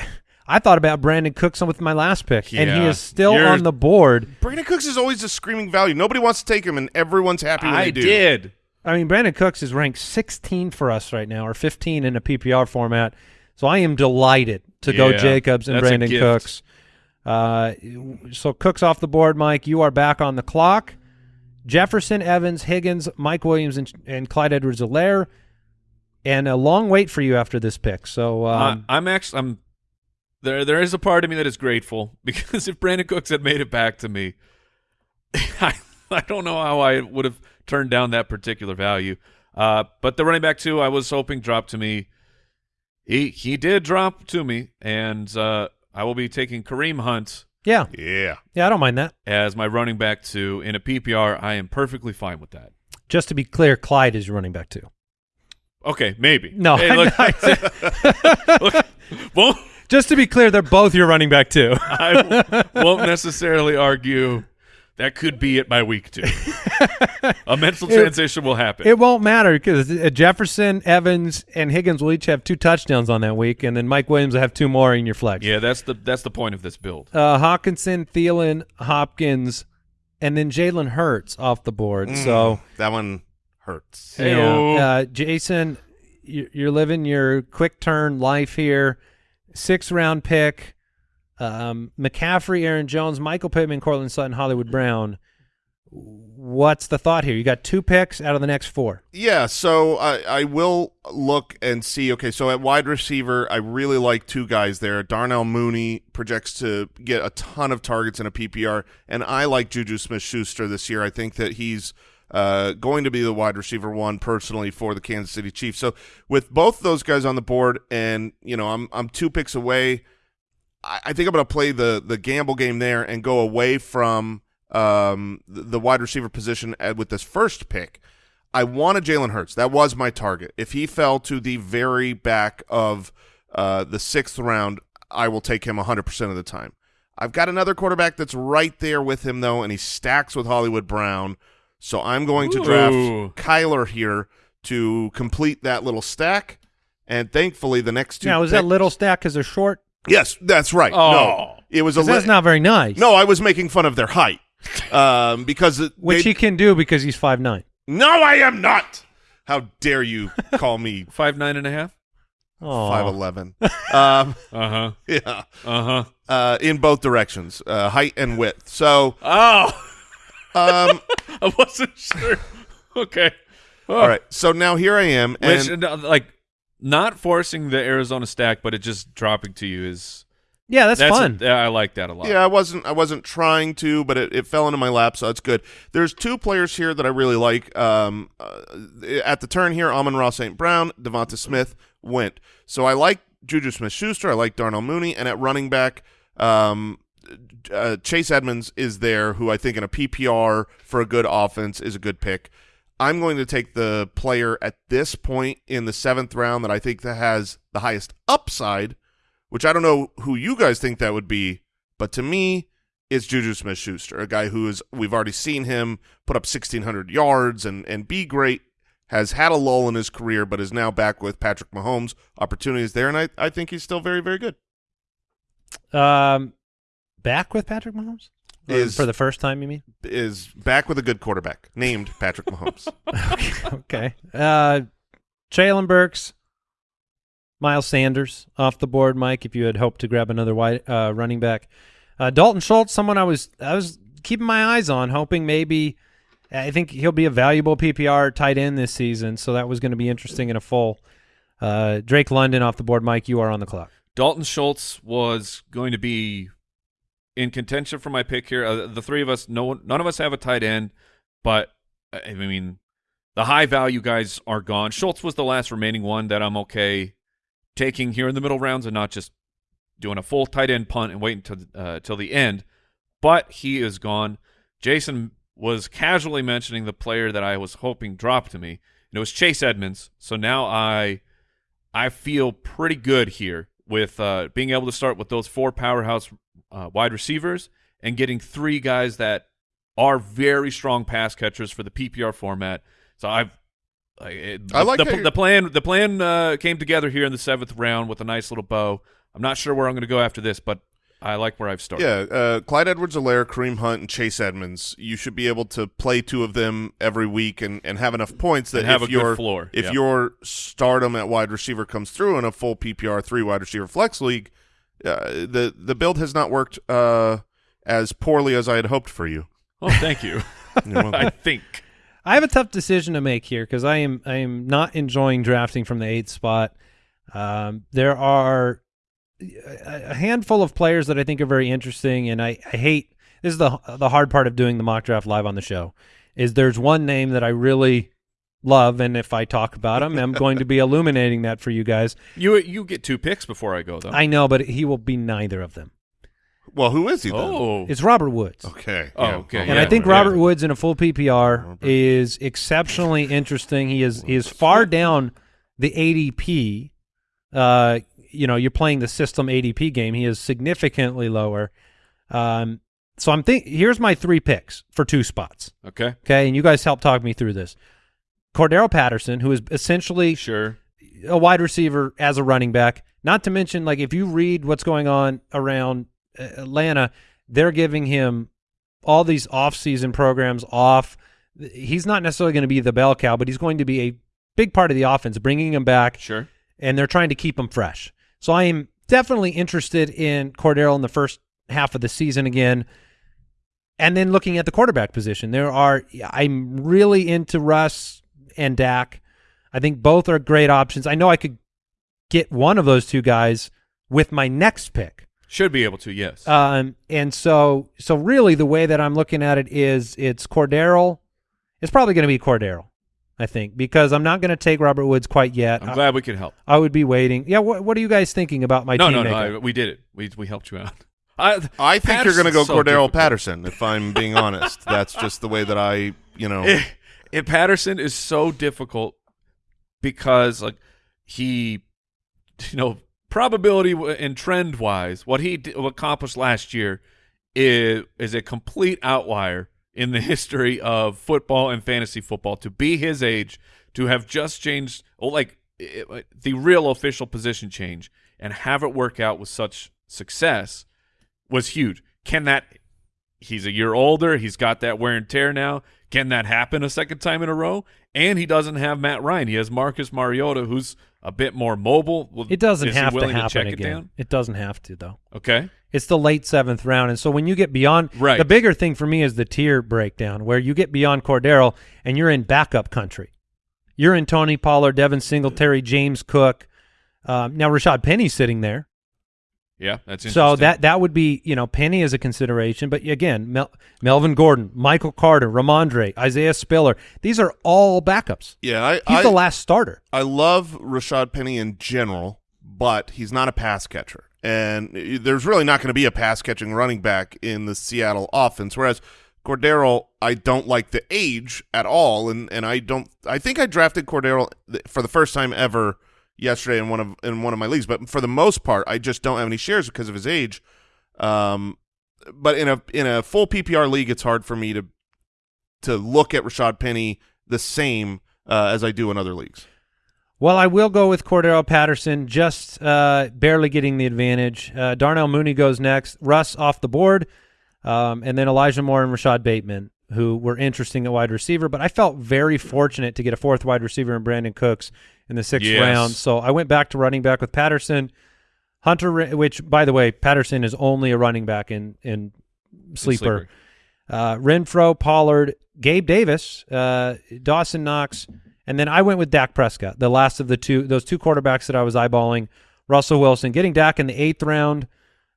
I thought about Brandin Cooks with my last pick, and he is still You're- on the board. Brandin Cooks is always a screaming value. Nobody wants to take him, and everyone's happy when I they do. did. I mean, Brandin Cooks is ranked 16 for us right now, or 15 in a PPR format. So I am delighted to go Jacobs and Brandin. Cooks. Uh, so Cooks off the board, Mike. You are back on the clock. Jefferson, Evans, Higgins, Mike Williams, and, and Clyde Edwards-Helaire. And a long wait for you after this pick. So um, I, I'm actually I'm there. There is a part of me that is grateful <laughs> because if Brandin Cooks had made it back to me, <laughs> I I don't know how I would have turned down that particular value. Uh, but the running back two, I was hoping dropped to me. He he did drop to me, and uh, I will be taking Kareem Hunt yeah, Yeah. yeah, I don't mind that. as my running back two in a PPR. I am perfectly fine with that. Just to be clear, Clyde is your running back too. Okay, maybe. No, Hey, look, <laughs> look, won't Just to be clear, they're both your running back too. <laughs> I w- won't necessarily argue that could be it by week two. A mental <laughs> It- transition will happen. It won't matter because Jefferson, Evans, and Higgins will each have two touchdowns on that week, and then Mike Williams will have two more in your flex. yeah, that's the that's the point of this build. Uh, Hockenson, Thielen, Hopkins, and then Jalen Hurts off the board. So that one Hurts. Hey-o. Yeah. Uh, Jason, you- you're living your quick turn life here. Six round pick. Um, McCaffrey, Aaron Jones, Michael Pittman, Courtland Sutton, Hollywood Brown. What's the thought here? You got two picks out of the next four. Yeah, so I, I will look and see. Okay, so at wide receiver, I really like two guys there. Darnell Mooney projects to get a ton of targets in a PPR, and I like Juju Smith-Schuster this year. I think that he's uh, going to be the wide receiver one personally for the Kansas City Chiefs. So with both those guys on the board, and you know I'm I'm two picks away. I, I think I'm going to play the the gamble game there and go away from um, the, the wide receiver position with this first pick. I wanted Jalen Hurts. That was my target. If he fell to the very back of uh, the sixth round, I will take him 100% of the time. I've got another quarterback that's right there with him, though, and he stacks with Hollywood Brown. So I'm going to draft Ooh. Kyler here to complete that little stack. And thankfully, the next two. now, is that little stack because they're short? Yes, that's right. Oh. No, it was a 'Cause that's li- not very nice. no. I was making fun of their height, um, because it, Which they- he can do because he's five nine. No, I am not. How dare you call me <laughs> Five nine and a half. Oh, five eleven? um, <laughs> Uh huh. <laughs> yeah, Uh huh. uh, in both directions, uh, height and width. So, Oh, um, <laughs> I wasn't sure. <laughs> Okay. Oh. all right. So now here I am, Which and like not forcing the Arizona stack, but it just dropping to you is yeah, that's, that's fun. yeah, I like that a lot. yeah, I wasn't, I wasn't trying to, but it, it fell into my lap, so that's good. There's two players here that I really like. Um, uh, at the turn here, Amon-Ra St. Brown, Devonta Smith went. So I like Juju Smith-Schuster. I like Darnell Mooney, and at running back, um, uh, Chase Edmonds is there, who I think in a PPR for a good offense is a good pick. I'm going to take the player at this point in the seventh round that I think that has the highest upside, which I don't know who you guys think that would be, but to me, it's Juju Smith-Schuster, a guy who is we've already seen him put up 1,600 yards and and be great. Has had a lull in his career, but is now back with Patrick Mahomes. Opportunities there, and I, I think he's still very, very good. Um, back with Patrick Mahomes Or Is- for the first time. You mean? Is back with a good quarterback named Patrick Mahomes. okay. <laughs> okay. Uh, Treylon Burks, Miles Sanders off the board. Mike, if you had hoped to grab another wide uh, running back, uh, Dalton Schultz, someone I was I was keeping my eyes on, hoping maybe. I think he'll be a valuable PPR tight end this season, so that was going to be interesting in a full. Uh, Drake London off the board. Mike, you are on the clock. Dalton Schultz was going to be in contention for my pick here. Uh, the three of us, no one, none of us have a tight end, but I mean, the high value guys are gone. Schultz was the last remaining one that I'm okay taking here in the middle rounds and not just doing a full tight end punt and waiting till uh, till the end. But he is gone. Jason was casually mentioning the player that I was hoping dropped to me, and it was Chase Edmonds. So now I I feel pretty good here with uh, being able to start with those four powerhouse uh, wide receivers and getting three guys that are very strong pass catchers for the PPR format. So I've like, it, I like the, the, the plan. The plan uh, came together here in the seventh round with a nice little bow. I'm not sure where I'm going to go after this, but I like where I've started. Yeah, uh, Clyde Edwards-Helaire, Kareem Hunt, and Chase Edmonds. You should be able to play two of them every week and, and have enough points that And have if a good your floor, if yeah. your stardom at wide receiver comes through in a full PPR three wide receiver flex league, uh, the the build has not worked uh, as poorly as I had hoped for you. Oh, thank you. <laughs> I think. I have a tough decision to make here because I am I am not enjoying drafting from the eighth spot. Um, there are a a handful of players that I think are very interesting, and I, I hate this is the the hard part of doing the mock draft live on the show. Is there's one name that I really love, and if I talk about him, I'm going to be <laughs> illuminating that for you guys. You you get two picks before I go though. I know, but he will be neither of them. well, who is he then? oh, It's Robert Woods. Okay. Oh, yeah. okay, And yeah. I think yeah. Robert Woods in a full PPR Robert. is exceptionally interesting. He is he is far down the ADP. Uh, you know, you're playing the system ADP game. He is significantly lower. Um, so I'm think. Here's my three picks for two spots. okay, Okay, and you guys help talk me through this. Cordarrelle Patterson, who is essentially sure. a wide receiver as a running back. Not to mention, like if you read what's going on around uh, Atlanta, they're giving him all these off-season programs off. he's not necessarily going to be the bell cow, but he's going to be a big part of the offense, bringing him back, Sure. and they're trying to keep him fresh. So I am definitely interested in Cordarrelle in the first half of the season again. And then looking at the quarterback position, there are I'm really into Russ and Dak. I think both are great options. I know I could get one of those two guys with my next pick. Should be able to, yes. Um, and so, so really, the way that I'm looking at it is, it's Cordarrelle. It's probably going to be Cordarrelle, I think, because I'm not going to take Robert Woods quite yet. I'm I, glad we could help. I would be waiting. Yeah. What What are you guys thinking about my no, team? no, no, makeup? I, we did it. We we helped you out. <laughs> I, I think you're going to go Patterson's so Cordarrelle difficult. Patterson. If I'm being honest, that's just the way that I, you know. <laughs> And Patterson is so difficult because like he, you know, probability and trend wise, what he accomplished last year is is a complete outlier in the <laughs> history of football and fantasy football. To be his age, to have just changed, oh, like it, the real official position change, and have it work out with such success was huge. Can that he's a year older. He's got that wear and tear now. Can that happen a second time in a row? And he doesn't have Matt Ryan. He has Marcus Mariota, who's a bit more mobile. Well, It doesn't have to happen it again. down? It doesn't have to though. Okay. It's the late seventh round, and so when you get beyond, Right. the bigger thing for me is the tier breakdown, where you get beyond Cordarrelle and you're in backup country. You're in Tony Pollard, Devin Singletary, James Cook. Um, now Rashad Penny's sitting there, Yeah, that's interesting. so that that would be you know Penny is a consideration. But again, Mel- Melvin Gordon, Michael Carter, Rhamondre, Isaiah Spiller, these are all backups. Yeah, I, He's I, the last starter. I love Rashad Penny in general, but he's not a pass catcher. And there's really not going to be a pass catching running back in the Seattle offense. Whereas Cordarrelle, I don't like the age at all, and and I don't. I think I drafted Cordarrelle for the first time ever yesterday in one of in one of my leagues, but for the most part, I just don't have any shares because of his age. Um, but in a in a full PPR league, it's hard for me to to look at Rashad Penny the same uh, as I do in other leagues. Well, I will go with Cordarrelle Patterson, just uh, barely getting the advantage. Uh, Darnell Mooney goes next. Russ off the board, um, and then Elijah Moore and Rashad Bateman, who were interesting at wide receiver. But I felt very fortunate to get a fourth wide receiver in Brandin Cooks in the sixth Yes. round. So I went back to running back with Patterson. Hunter, which by the way, Patterson is only a running back in in sleeper. Sleeper. Uh, Renfrow, Pollard, Gabe Davis, uh, Dawson Knox, and then I went with Dak Prescott, the last of the two those two quarterbacks that I was eyeballing. Russell Wilson, getting Dak in the eighth round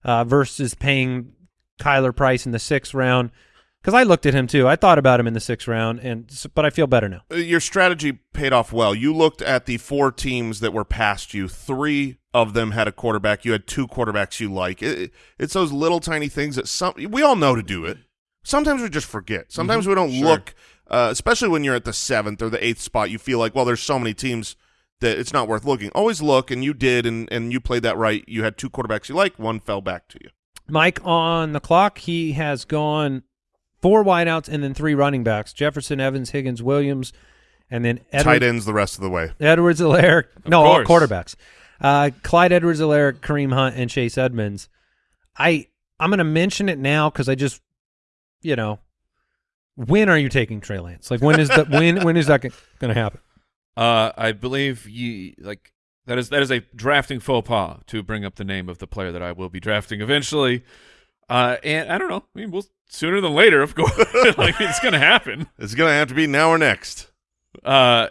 uh, versus paying Kyler Price in the sixth round. Because I looked at him too, I thought about him in the sixth round, and but I feel better now. Uh, your strategy paid off well. You looked at the four teams that were past you. Three of them had a quarterback. You had two quarterbacks you like. It, it's those little tiny things that some we all know to do it. Sometimes we just forget. Sometimes we don't Sure. look, uh, especially when you're at the seventh or the eighth spot. You feel like, well, there's so many teams that it's not worth looking. Always look, and you did, and and you played that right. You had two quarterbacks you like. One fell back to you. Mike on the clock. He has gone four wideouts and then three running backs: Jefferson, Evans, Higgins, Williams, and then Tight ends the rest of the way. Edwards, Helaire. No, all quarterbacks. Uh, Clyde Edwards, Helaire, Kareem Hunt, and Chase Edmonds. I I'm going to mention it now because I just, you know, when are you taking Trey Lance? Like when is that when <laughs> when is that going to happen? Uh, I believe you like that is that is a drafting faux pas to bring up the name of the player that I will be drafting eventually. Uh, and I don't know. I mean, we'll sooner than later, of course. <laughs> like it's gonna happen. It's gonna have to be now or next. Uh,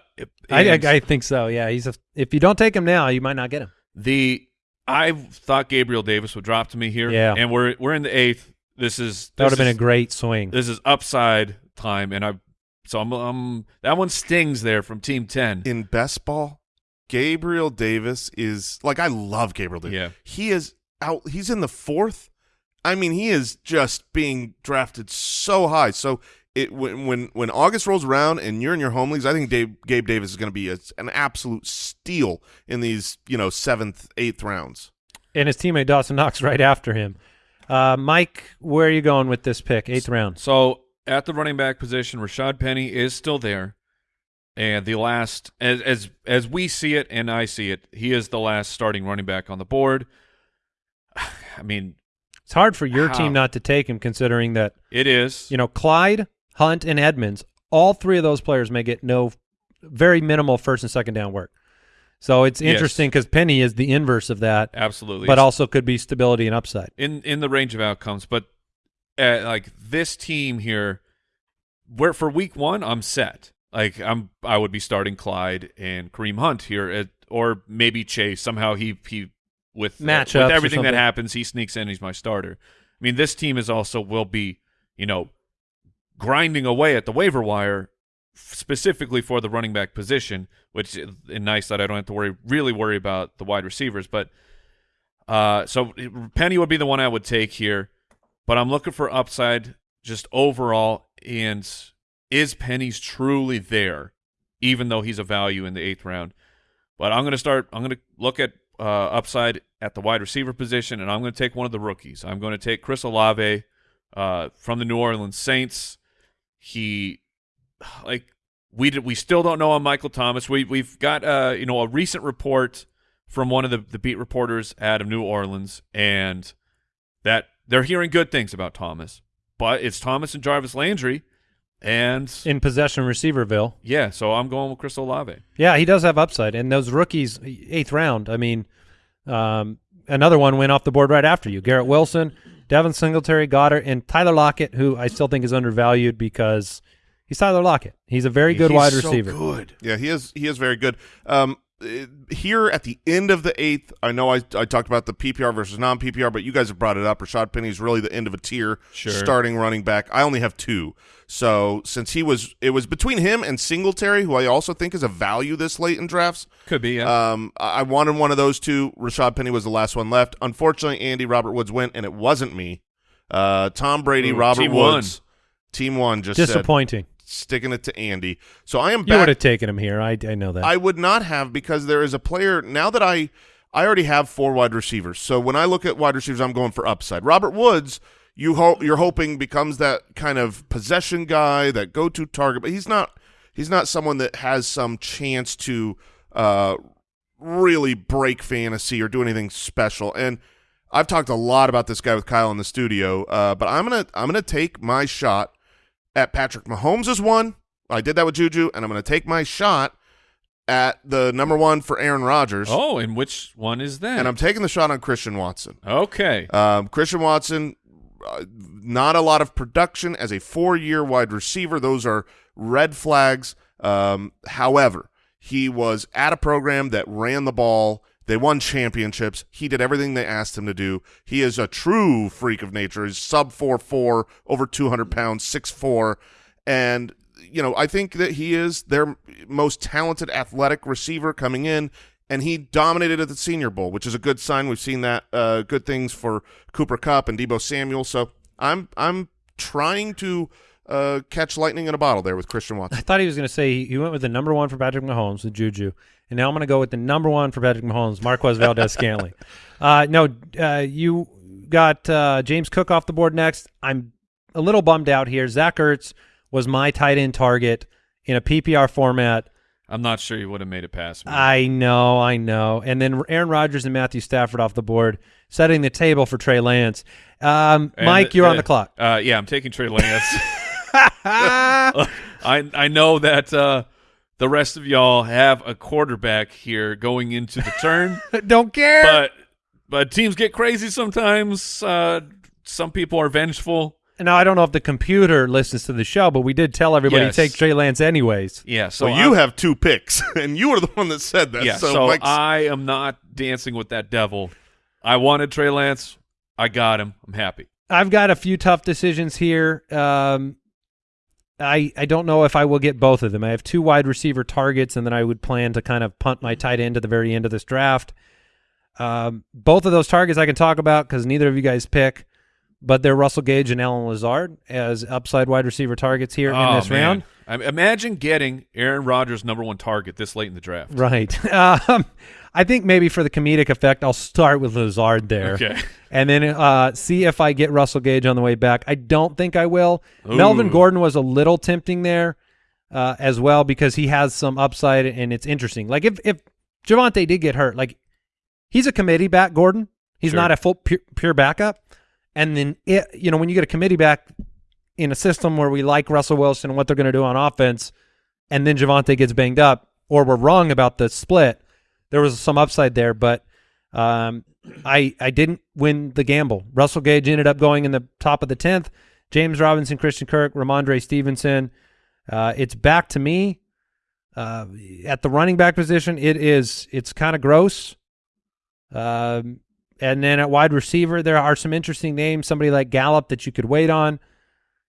I, I I think so. Yeah, he's a, if you don't take him now, you might not get him. the I thought Gabriel Davis would drop to me here. Yeah. and we're we're in the eighth. This is That would have been a great swing. This is upside time, and I so I'm, um that one stings there from Team Ten. in best ball, Gabriel Davis is like I love Gabriel Davis. Yeah. He is out he's in the fourth. I mean, he is just being drafted so high. So it when when when August rolls around and you're in your home leagues, I think Dave, Gabe Davis is going to be a, an absolute steal in these you know seventh, eighth rounds. and his teammate Dawson Knox right after him. Uh, Mike, where are you going with this pick? Eighth round. So at the running back position, Rashad Penny is still there, and the last, as as as we see it and I see it, he is the last starting running back on the board. <sighs> I mean, It's hard for your How? team not to take him, considering that it is. you know Clyde, Hunt, and Edmonds all three of those players may get no, very minimal first and second down work. So it's interesting because Penny is the inverse of that, Absolutely. but also could be stability and upside. in in the range of outcomes. But uh, like this team here, where for week one, I'm set. Like I'm, I would be starting Clyde and Kareem Hunt here, at, or maybe Chase. Somehow he he with uh, with everything that happens, he sneaks in. He's my starter. I mean, this team is also will be you know grinding away at the waiver wire specifically for the running back position, which is nice that I don't have to worry really worry about the wide receivers. But uh, so Penny would be the one I would take here, but I'm looking for upside just overall. And is Penny's truly there, even though he's a value in the eighth round? But I'm going to start. I'm going to look at uh, upside at the wide receiver position, and I'm going to take one of the rookies. I'm going to take Chris Olave uh, from the New Orleans Saints. He like we did, we still don't know on Michael Thomas. We we've got uh you know a recent report from one of the the beat reporters out of New Orleans, and that they're hearing good things about Thomas, but it's Thomas and Jarvis Landry, and In possession receiverville. yeah, so I'm going with Chris Olave. Yeah, he does have upside. And those rookies, eighth round, I mean, um, another one went off the board right after you. Garrett Wilson, Devin Singletary, Goddard, and Tyler Lockett, who I still think is undervalued because he's Tyler Lockett. He's a very good He's wide so receiver. good. Yeah, he is. He is very good. Um, here at the end of the eighth, I know I, I talked about the PPR versus non PPR, but you guys have brought it up. Rashad Penny is really the end of a tier Sure. starting running back. I only have two, so since he was, it was between him and Singletary, who I also think is a value this late in drafts. Could be, yeah. Um, I I wanted one of those two. Rashad Penny was the last one left. Unfortunately, Andy Robert Woods went, and it wasn't me. Uh, Tom Brady, Ooh, Robert team one. Woods, team one, just said Disappointing. Sticking it to Andy. So I am You back. would have taken him here. I, I know that. I would not have because there is a player now that I I already have four wide receivers. So when I look at wide receivers, I'm going for upside. Robert Woods, you ho- you're hoping becomes that kind of possession guy, that go-to target, but he's not. He's not someone that has some chance to uh, really break fantasy or do anything special. And I've talked a lot about this guy with Kyle in the studio, uh, but I'm gonna I'm gonna take my shot at Patrick Mahomes as one. I did that with Juju, and I'm going to take my shot at the number one for Aaron Rodgers, oh, and which one is that? and I'm taking the shot on Christian Watson. okay. Um, Christian Watson, uh, not a lot of production as a four-year wide receiver. Those are red flags. Um, however, he was at a program that ran the ball. They won championships. He did everything they asked him to do. He is a true freak of nature. He's sub four four, over two hundred pounds, six four, and you know I think that he is their most talented athletic receiver coming in and he dominated at the Senior Bowl, which is a good sign. We've seen that uh, good things for Cooper Kupp and Deebo Samuel. So I'm I'm trying to uh, catch lightning in a bottle there with Christian Watson. I thought he was going to say he- he went with the number one for Patrick Mahomes with Juju, and now I'm going to go with the number one for Patrick Mahomes, Marquez Valdes-Scantling. <laughs> Uh, no, uh, you got uh, James Cook off the board next. I'm a little bummed out here. Zach Ertz was my tight end target in a PPR format. I'm not sure you would have made it past me. I know, I know. And then Aaron Rodgers and Matthew Stafford off the board, setting the table for Trey Lance. Um, Mike, you're on uh, the clock. Uh, yeah, I'm taking Trey Lance. <laughs> <laughs> I I know that uh, the rest of y'all have a quarterback here going into the turn, <laughs> Don't care. but but teams get crazy sometimes. Uh, some people are vengeful. Now I don't know if the computer listens to the show, but we did tell everybody Yes. to take Trey Lance anyways. Yeah, so So you I'm- have two picks, <laughs> and you were the one that said that. yeah. so, So, I am not dancing with that devil. I wanted Trey Lance. I got him. I'm happy. I've got a few tough decisions here. Um, I I don't know if I will get both of them. I have two wide receiver targets, and then I would plan to kind of punt my tight end to the very end of this draft. Um, both of those targets I can talk about because neither of you guys pick, but they're Russell Gage and Allen Lazard as upside wide receiver targets here in Oh, this man. round. I mean, imagine getting Aaron Rodgers' number one target this late in the draft. Right. <laughs> Um, I think maybe for the comedic effect, I'll start with Lazard there. Okay. And then uh, see if I get Russell Gage on the way back. I don't think I will. Ooh. Melvin Gordon was a little tempting there uh, as well because he has some upside and it's interesting. Like if if Javonte did get hurt, like he's a committee back, Gordon. He's Sure. not a full pure, pure backup. And then it, you know when you get a committee back, in a system where we like Russell Wilson and what they're going to do on offense, and then Javonte gets banged up, or we're wrong about the split, there was some upside there, but um, I I didn't win the gamble. Russell Gage ended up going in the top of the tenth. James Robinson, Christian Kirk, Rhamondre Stevenson. Uh, it's back to me uh, at the running back position. It is it's kind of gross. Um, and then at wide receiver, there are some interesting names. Somebody like Gallup that you could wait on.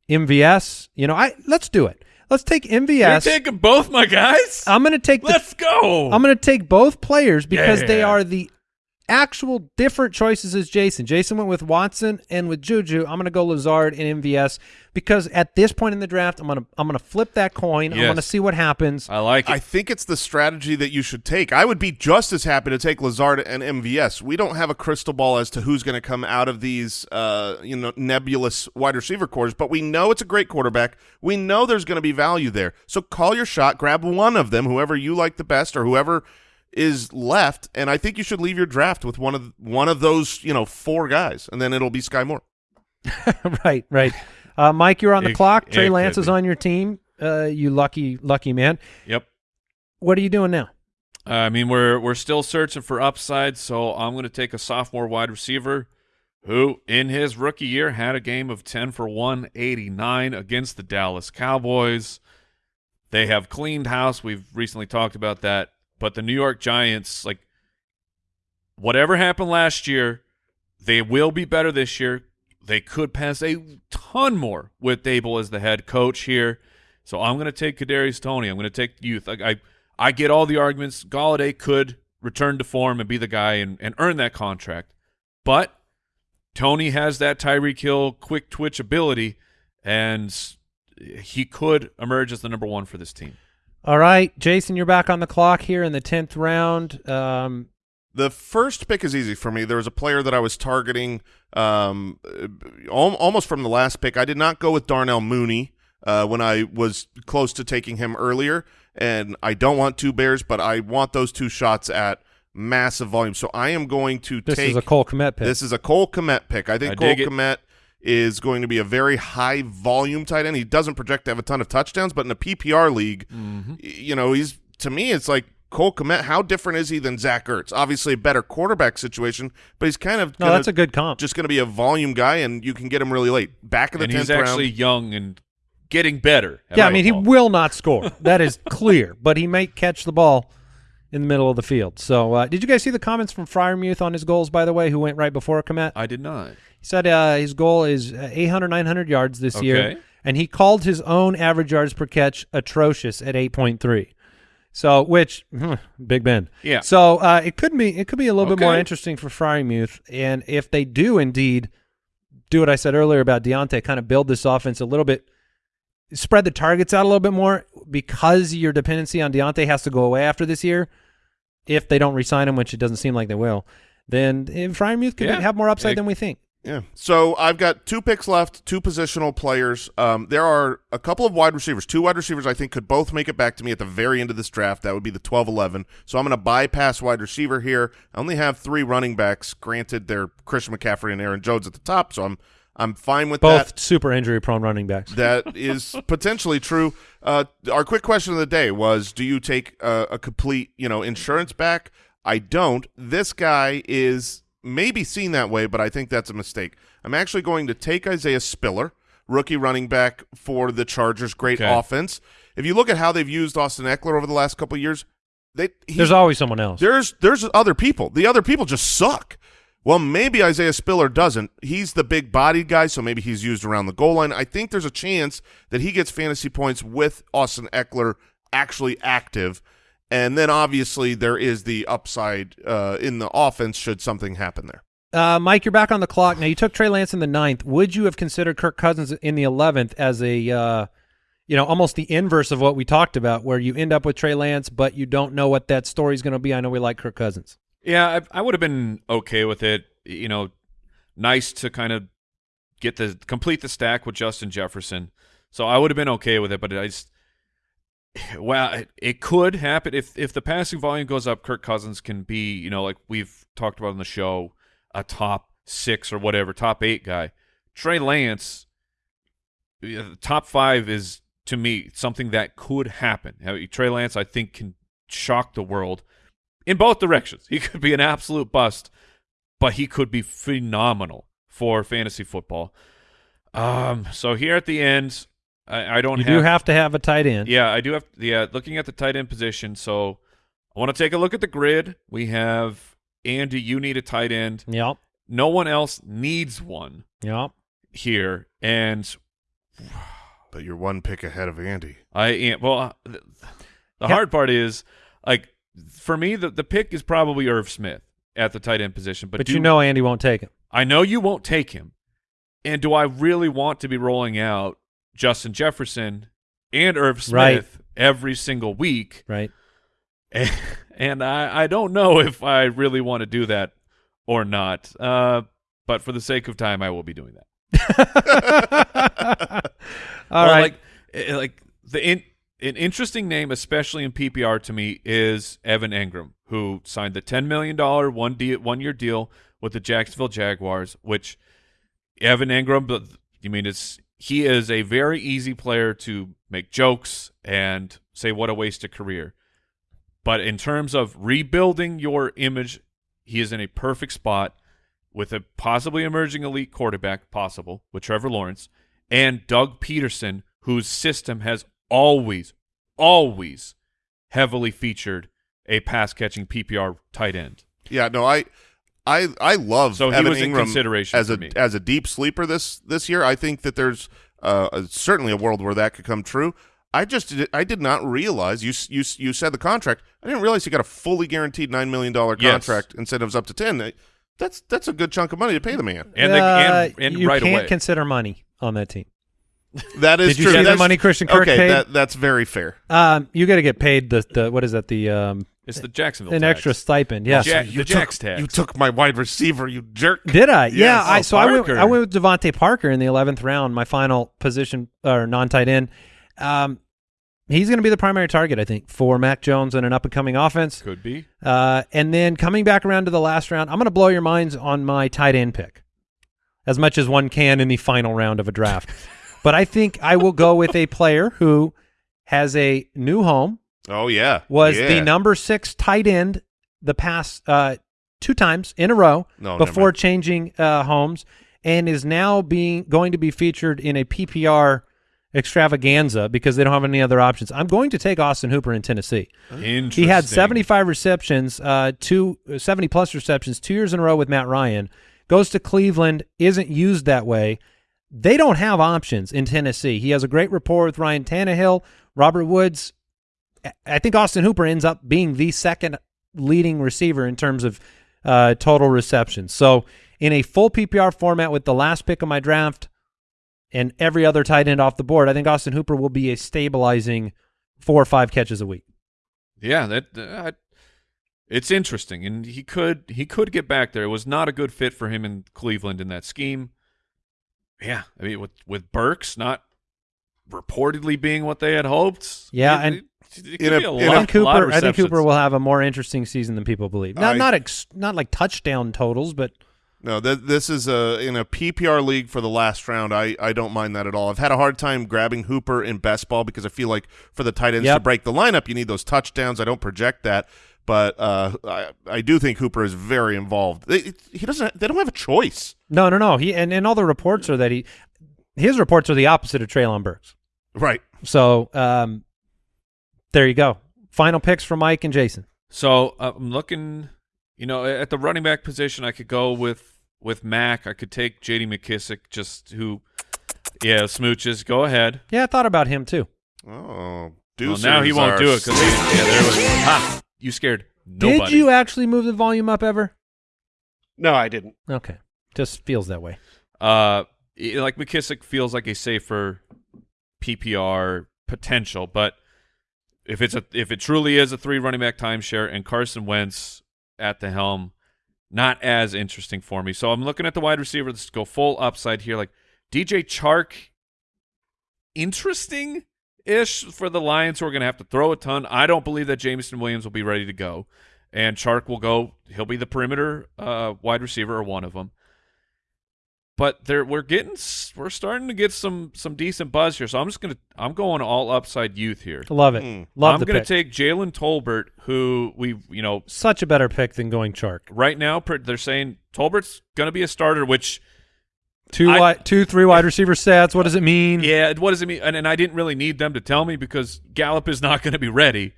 MVS, you know, I let's do it. Let's take You're MVS. taking both my guys. I'm going to take the Let's go. I'm going to take both players because they are the actual different choices as Jason. Jason went with Watson and with Juju. I'm going to go Lazard and MVS because at this point in the draft, I'm going to I'm going to flip that coin. I'm going to see what happens. I like it. I think it's the strategy that you should take. I would be just as happy to take Lazard and MVS. We don't have a crystal ball as to who's going to come out of these, uh, you know, nebulous wide receiver cores, but we know it's a great quarterback. We know there's going to be value there. So call your shot, grab one of them, whoever you like the best, or whoever is left, and I think you should leave your draft with one of one of those, you know, four guys, and then it'll be Skyy Moore. <laughs> right, right. Uh, Mike, you're on the It- clock. Trey Lance is on your team. Uh, you lucky, lucky man. yep. What are you doing now? I mean, we're we're still searching for upside, so I'm going to take a sophomore wide receiver who, in his rookie year, had a game of 10 for 189 against the Dallas Cowboys. They have cleaned house. We've recently talked about that, but the New York Giants, like whatever happened last year, they will be better this year. They could pass a ton more with Daboll as the head coach here. So I'm going to take Kadarius Toney. I'm going to take youth. I, I I get all the arguments. Golladay could return to form and be the guy and, and earn that contract, but Toney has that Tyreek Hill quick twitch ability, and he could emerge as the number one for this team. All right, Jason, you're back on the clock here in the tenth round. Um, The first pick is easy for me. There was a player that I was targeting um, al- almost from the last pick. I did not go with Darnell Mooney uh, when I was close to taking him earlier, and I don't want two Bears, but I want those two shots at massive volume. So I am going to this take This is a Cole Kmet pick. this is a Cole Kmet pick. I think I Cole dig. Kmet is going to be a very high volume tight end. He doesn't project to have a ton of touchdowns, but in a PPR league, Mm-hmm. you know, he's to me, it's like Cole Kmet. How different is he than Zach Ertz? Obviously, a better quarterback situation, but he's kind of no, gonna- that's a good comp. just going to be a volume guy, and you can get him really late. Back in the And tenth he's actually young and getting better. yeah, I mean, he football. will not score. <laughs> That is clear, but he might catch the ball in the middle of the field. So, uh, did you guys see the comments from Freiermuth on his goals, by the way, who went right before Kmet? I did not. He said uh, his goal is uh, 800, 900 yards this year, and he called his own average yards per catch atrocious at 8.3. So, which Big Ben. Yeah. So uh, it could be it could be a little bit more interesting for Freiermuth, and if they do indeed do what I said earlier about Diontae, kind of build this offense a little bit, spread the targets out a little bit more because your dependency on Diontae has to go away after this year. If they don't resign him, which it doesn't seem like they will, then eh, Freiermuth could Yeah. have more upside Yeah. than we think. Yeah. So I've got two picks left, two positional players. Um, there are a couple of wide receivers, two wide receivers I think could both make it back to me at the very end of this draft. That would be the 12-11. So I'm going to bypass wide receiver here. I only have three running backs. Granted, they're Christian McCaffrey and Aaron Jones at the top, so I'm I'm fine with Both that. super injury prone running backs. <laughs> That is potentially true. Uh, our quick question of the day was: Do you take a, a complete, you know, insurance back? I don't. This guy is maybe seen that way, but I think that's a mistake. I'm actually going to take Isaiah Spiller, rookie running back for the Chargers. Great Okay. offense. If you look at how they've used Austin Ekeler over the last couple of years, they he- There's always someone else. there's there's other people. The other people just suck. Well, maybe Isaiah Spiller doesn't. He's the big bodied guy, so maybe he's used around the goal line. I think there's a chance that he gets fantasy points with Austin Ekeler actually active. And then obviously there is the upside uh, in the offense should something happen there. Uh, Mike, you're back on the clock. Now, you took Trey Lance in the ninth. Would you have considered Kirk Cousins in the 11th as a, uh, you know, almost the inverse of what we talked about, where you end up with Trey Lance, but you don't know what that story's going to be? I know we like Kirk Cousins. Yeah, I, I would have been okay with it. You know, nice to kind of get the complete the stack with Justin Jefferson. So I would have been okay with it, but I just well, it, could happen if if the passing volume goes up. Kirk Cousins can be, you know, like we've talked about on the show, a top six or whatever, top eight guy. Trey Lance, top five is to me something that could happen. Trey Lance, I think, can shock the world in both directions. <laughs> He could be an absolute bust, but he could be phenomenal for fantasy football. Um, so here at the end, I, I don't You have, do have to have a tight end. yeah, I do have. Yeah, looking at the tight end position. So I want to take a look at the grid. We have Andy. You need a tight end. Yep. No one else needs one Yep. here, and But you're one pick ahead of Andy. I am. Well, uh, the, the Yeah. hard part is like for me, the the pick is probably Irv Smith at the tight end position. But, But do- you know Andy won't take him. I know you won't take him. And do I really want to be rolling out Justin Jefferson and Irv Smith Right. every single week? Right. And, <laughs> and I, I don't know if I really want to do that or not. Uh, but for the sake of time, I will be doing that. <laughs> All Well, right. Like, eh, like the in, an interesting name, especially in PPR to me, is Evan Engram, who signed the ten million dollar one de- one year deal with the Jacksonville Jaguars. Which Evan Engram, but you mean it's he is a very easy player to make jokes and say what a wasted career. But in terms of rebuilding your image, he is in a perfect spot with a possibly emerging elite quarterback, possible with Trevor Lawrence, and Doug Pederson, whose system has always, always heavily featured a pass catching PPR tight end. Yeah, no, I, I, I love So he Evan was in Engram consideration as a me. as a deep sleeper this this year. I think that there's uh, a- certainly a world where that could come true. I just did, I did not realize you you you said the contract. I didn't realize he got a fully guaranteed nine million dollar Yes. contract instead of up to ten. Uh, That's that's a good chunk of money to pay the man. And, they, and, Uh, and you right can't away. consider money on that team. That is Did you true. see the money Christian Kirk okay, paid? That, that's very fair. Um, you got to get paid the, the what is that the um it's the Jacksonville an tax. extra stipend? Yeah. Ja- You the took- Jax tax. You took my wide receiver, you jerk. Did I? yeah. I Oh, so I went I went with DeVante Parker in the eleventh round, my final position or non tight end. Um, he's going to be the primary target, I think, for Mac Jones and an up and coming offense. Could be. Uh, and then coming back around to the last round, I'm going to blow your minds on my tight end pick, as much as one can in the final round of a draft. <laughs> but I think I will go with a player who has a new home, Oh yeah, was yeah. the number six tight end the past uh, two times in a row No, before changing uh, homes, and is now being going to be featured in a PPR extravaganza because they don't have any other options. I'm going to take Austin Hooper in Tennessee. Interesting. He had 75 receptions, uh, two 70 plus receptions, two years in a row with Matt Ryan. Goes to Cleveland, isn't used that way. They don't have options in Tennessee. He has a great rapport with Ryan Tannehill, Robert Woods. I- think Austin Hooper ends up being the second leading receiver in terms of uh, total receptions. So in a full PPR format with the last pick of my draft and every other tight end off the board, I think Austin Hooper will be a stabilizing four or five catches a week. Yeah, that uh, it's interesting, and he could he could get back there. It was not a good fit for him in Cleveland in that scheme. Yeah, I mean with with Burks not reportedly being what they had hoped. Yeah, it, and- it, it could a- be a lot, a- I a lot of Cooper. I think Cooper will have a more interesting season than people believe. Not I- not ex, not like touchdown totals, but No, th- this is a in a PPR league for the last round. I, I don't mind that at all. I've had a hard time grabbing Hooper in best ball because I feel like for the tight ends to break the lineup, you need those touchdowns. I don't project that, but uh, I I do think Hooper is very involved. They, he doesn't. They don't have a choice. no, no, no. He and, and all the reports are that he his reports are the opposite of Treylon Burks. Right. So um, there you go. Final picks for Mike and Jason. So uh, I'm looking, you know, at the running back position, I could go with with Mac. I could take J.D. McKissic, just who, yeah, smooches. Go ahead. Yeah, I thought about him too. Oh, Well, now he won't do it because yeah, there was. <laughs> Ha! You scared nobody. Did you actually move the volume up ever? No, I didn't. Okay, just feels that way. Uh, i- like McKissic feels like a safer PPR potential, but if it's a if it truly is a three running back timeshare and Carson Wentz at the helm, not as interesting for me. So I'm looking at the wide receiver. Let's go full upside here. Like DJ Chark, interesting ish for the Lions who are going to have to throw a ton. I don't believe that Jameson Williams will be ready to go, and Chark will go. He'll be the perimeter uh, wide receiver or one of them. But there we're getting we're starting to get some some decent buzz here. So I'm just gonna I'm going all upside youth here. Love it. Mm. Love I'm the gonna pick. take Jalen Tolbert, who we you know Such a better pick than going Chark. right now they're saying Tolbert's gonna be a starter, which Two I- wide, two, three wide receiver sets. What does it mean? Yeah, what does it mean? And, and I didn't really need them to tell me because Gallup is <laughs> not going to be ready,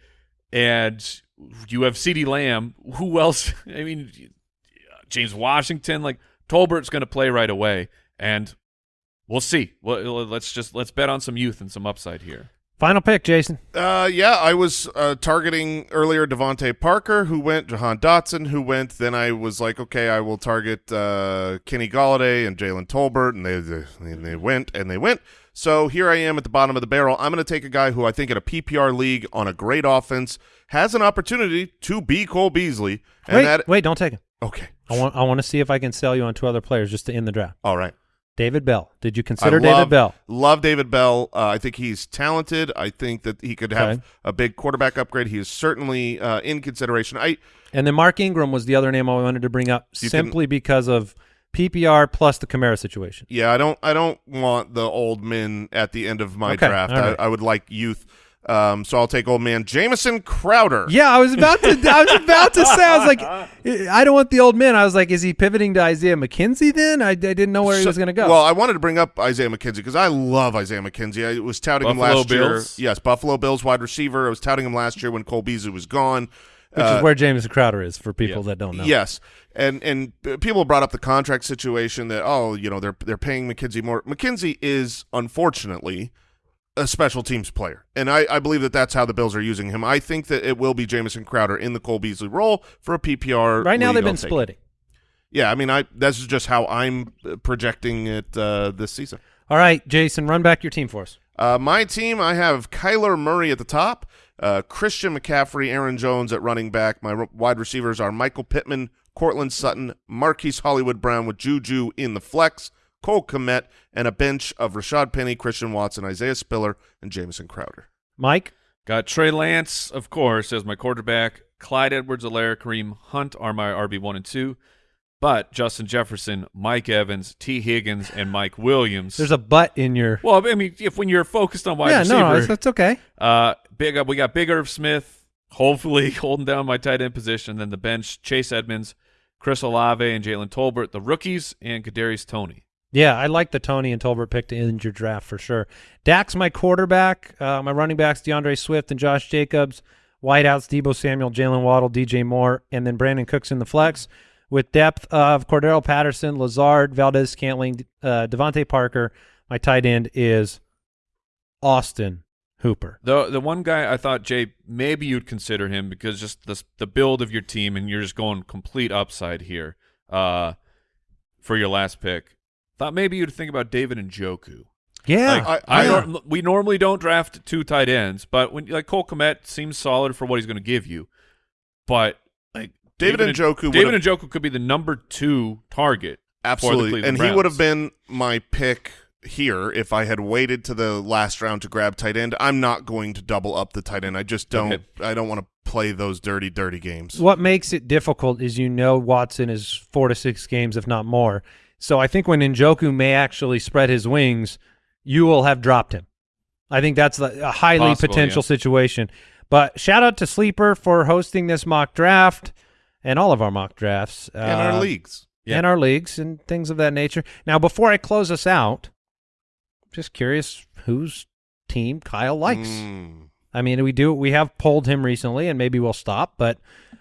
and you have CeeDee Lamb. Who else? <laughs> I mean, James Washington. Like Tolbert's going to play right away, and we'll see. Well, let's just let's bet on some youth and some upside here. Final pick, Jason. Uh, yeah, I was uh, targeting earlier DeVante Parker, who went, Jahan Dotson, who went. Then I was like, okay, I will target uh, Kenny Golladay and Jalen Tolbert, and they, they they went and they went. So here I am at the bottom of the barrel. I'm going to take a guy who I think in a PPR league on a great offense has an opportunity to be Cole Beasley. And wait, that wait, don't take him. okay, I want, I want to see if I can sell you on two other players just to end the draft. all right. David Bell. Did you consider I David Bell? Love David Bell. Uh, I think he's talented. I think that he could have Okay. a big quarterback upgrade. He is certainly uh, in consideration. I And then Mark Ingram was the other name I wanted to bring up simply because of PPR plus the Kamara situation. Yeah, I don't. I don't want the old men at the end of my Okay, draft. right. I, I would like youth. Um, so I'll take old man Jamison Crowder. Yeah, I was about to. I was about to say. I was like, <laughs> I don't want the old man. I was like, is he pivoting to Isaiah McKenzie? Then I, I didn't know where he was going to go. Well, I wanted to bring up Isaiah McKenzie because I love Isaiah McKenzie. I was touting him Buffalo last year. Yes, Buffalo Bills wide receiver. I was touting him last year when Cole Beasley was gone. which Uh, is where Jamison Crowder is for people Yeah. that don't know. Yes, and and people brought up the contract situation that oh you know they're they're paying McKenzie more. McKenzie is unfortunately a special teams player, and I, I believe that that's how the Bills are using him. I think that it will be Jamison Crowder in the Cole Beasley role for a PPR. Right now they've been splitting. Yeah, I mean I that's just how I'm projecting it uh, this season. All right, Jason, run back your team for us. Uh, my team, I have Kyler Murray at the top, uh, Christian McCaffrey, Aaron Jones at running back. My wide receivers are Michael Pittman, Courtland Sutton, Marquise Hollywood Brown with Juju in the flex, Cole Kmet, and a bench of Rashaad Penny, Christian Watson, Isaiah Spiller, and Jamison Crowder. Mike. Got Trey Lance, of course, as my quarterback. Clyde Edwards-Helaire, Kareem Hunt are my RB one and two. But Justin Jefferson, Mike Evans, Tee Higgins, and Mike Williams. There's a butt in your. well, I mean, if when you're focused on wide yeah, receiver, no, no, that's, that's okay. Uh, big up. we got Big Irv Smith, hopefully <laughs> holding down my tight end position. Then the bench: Chase Edmonds, Chris Olave, and Jalen Tolbert. The rookies and Kadarius Toney. Yeah, I like the Toney and Tolbert pick to end your draft for sure. Dak's my quarterback. Uh, my running backs: D'Andre Swift and Josh Jacobs. Wideouts: Deebo Samuel, Jaylen Waddle, DJ Moore, and then Brandin Cooks in the flex. With depth of Cordarrelle Patterson, Lazard, Valdes-Scantling, uh, DeVante Parker. My tight end is Austin Hooper. The the one guy I thought Jay maybe you'd consider him because just the the build of your team and you're just going complete upside here. Uh, for your last pick, thought maybe you'd think about David Njoku. Yeah, Like, I- I, I- nor- we normally don't draft two tight ends, but when like Cole Kmet seems solid for what he's going to give you, but like David Njoku, David and Joku could be the number two target. Absolutely, Cleveland and he would have been my pick here if I had waited to the last round to grab tight end. I'm not going to double up the tight end. I just don't. Okay. I don't want to play those dirty, dirty games. What makes it difficult is you know Watson is four to six games, if not more. So I think when Njoku may actually spread his wings, you will have dropped him. I think that's a highly Possible, potential yeah. situation. But shout out to Sleeper for hosting this mock draft and all of our mock drafts in our uh, leagues. Yeah. and our leagues and things of that nature. Now, before I close us out, just curious whose team Kyle likes. Mm. I mean, we do we have polled him recently, and maybe we'll stop. But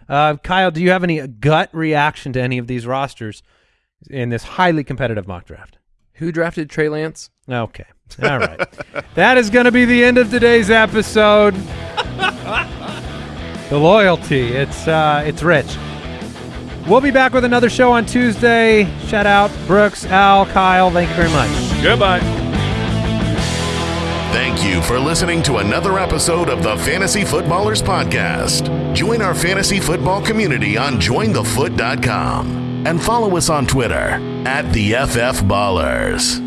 uh, Kyle, do you have any gut reaction to any of these rosters in this highly competitive mock draft? Who drafted Trey Lance? Okay, all right. <laughs> that is going to be the end of today's episode. the loyalty, it's uh, it's rich. We'll be back with another show on Tuesday. Shout out Brooks, Al, Kyle. Thank you very much. Goodbye. Thank you for listening to another episode of the Fantasy Footballers Podcast. Join our fantasy football community on jointhefoot.com and follow us on Twitter at the FF Ballers.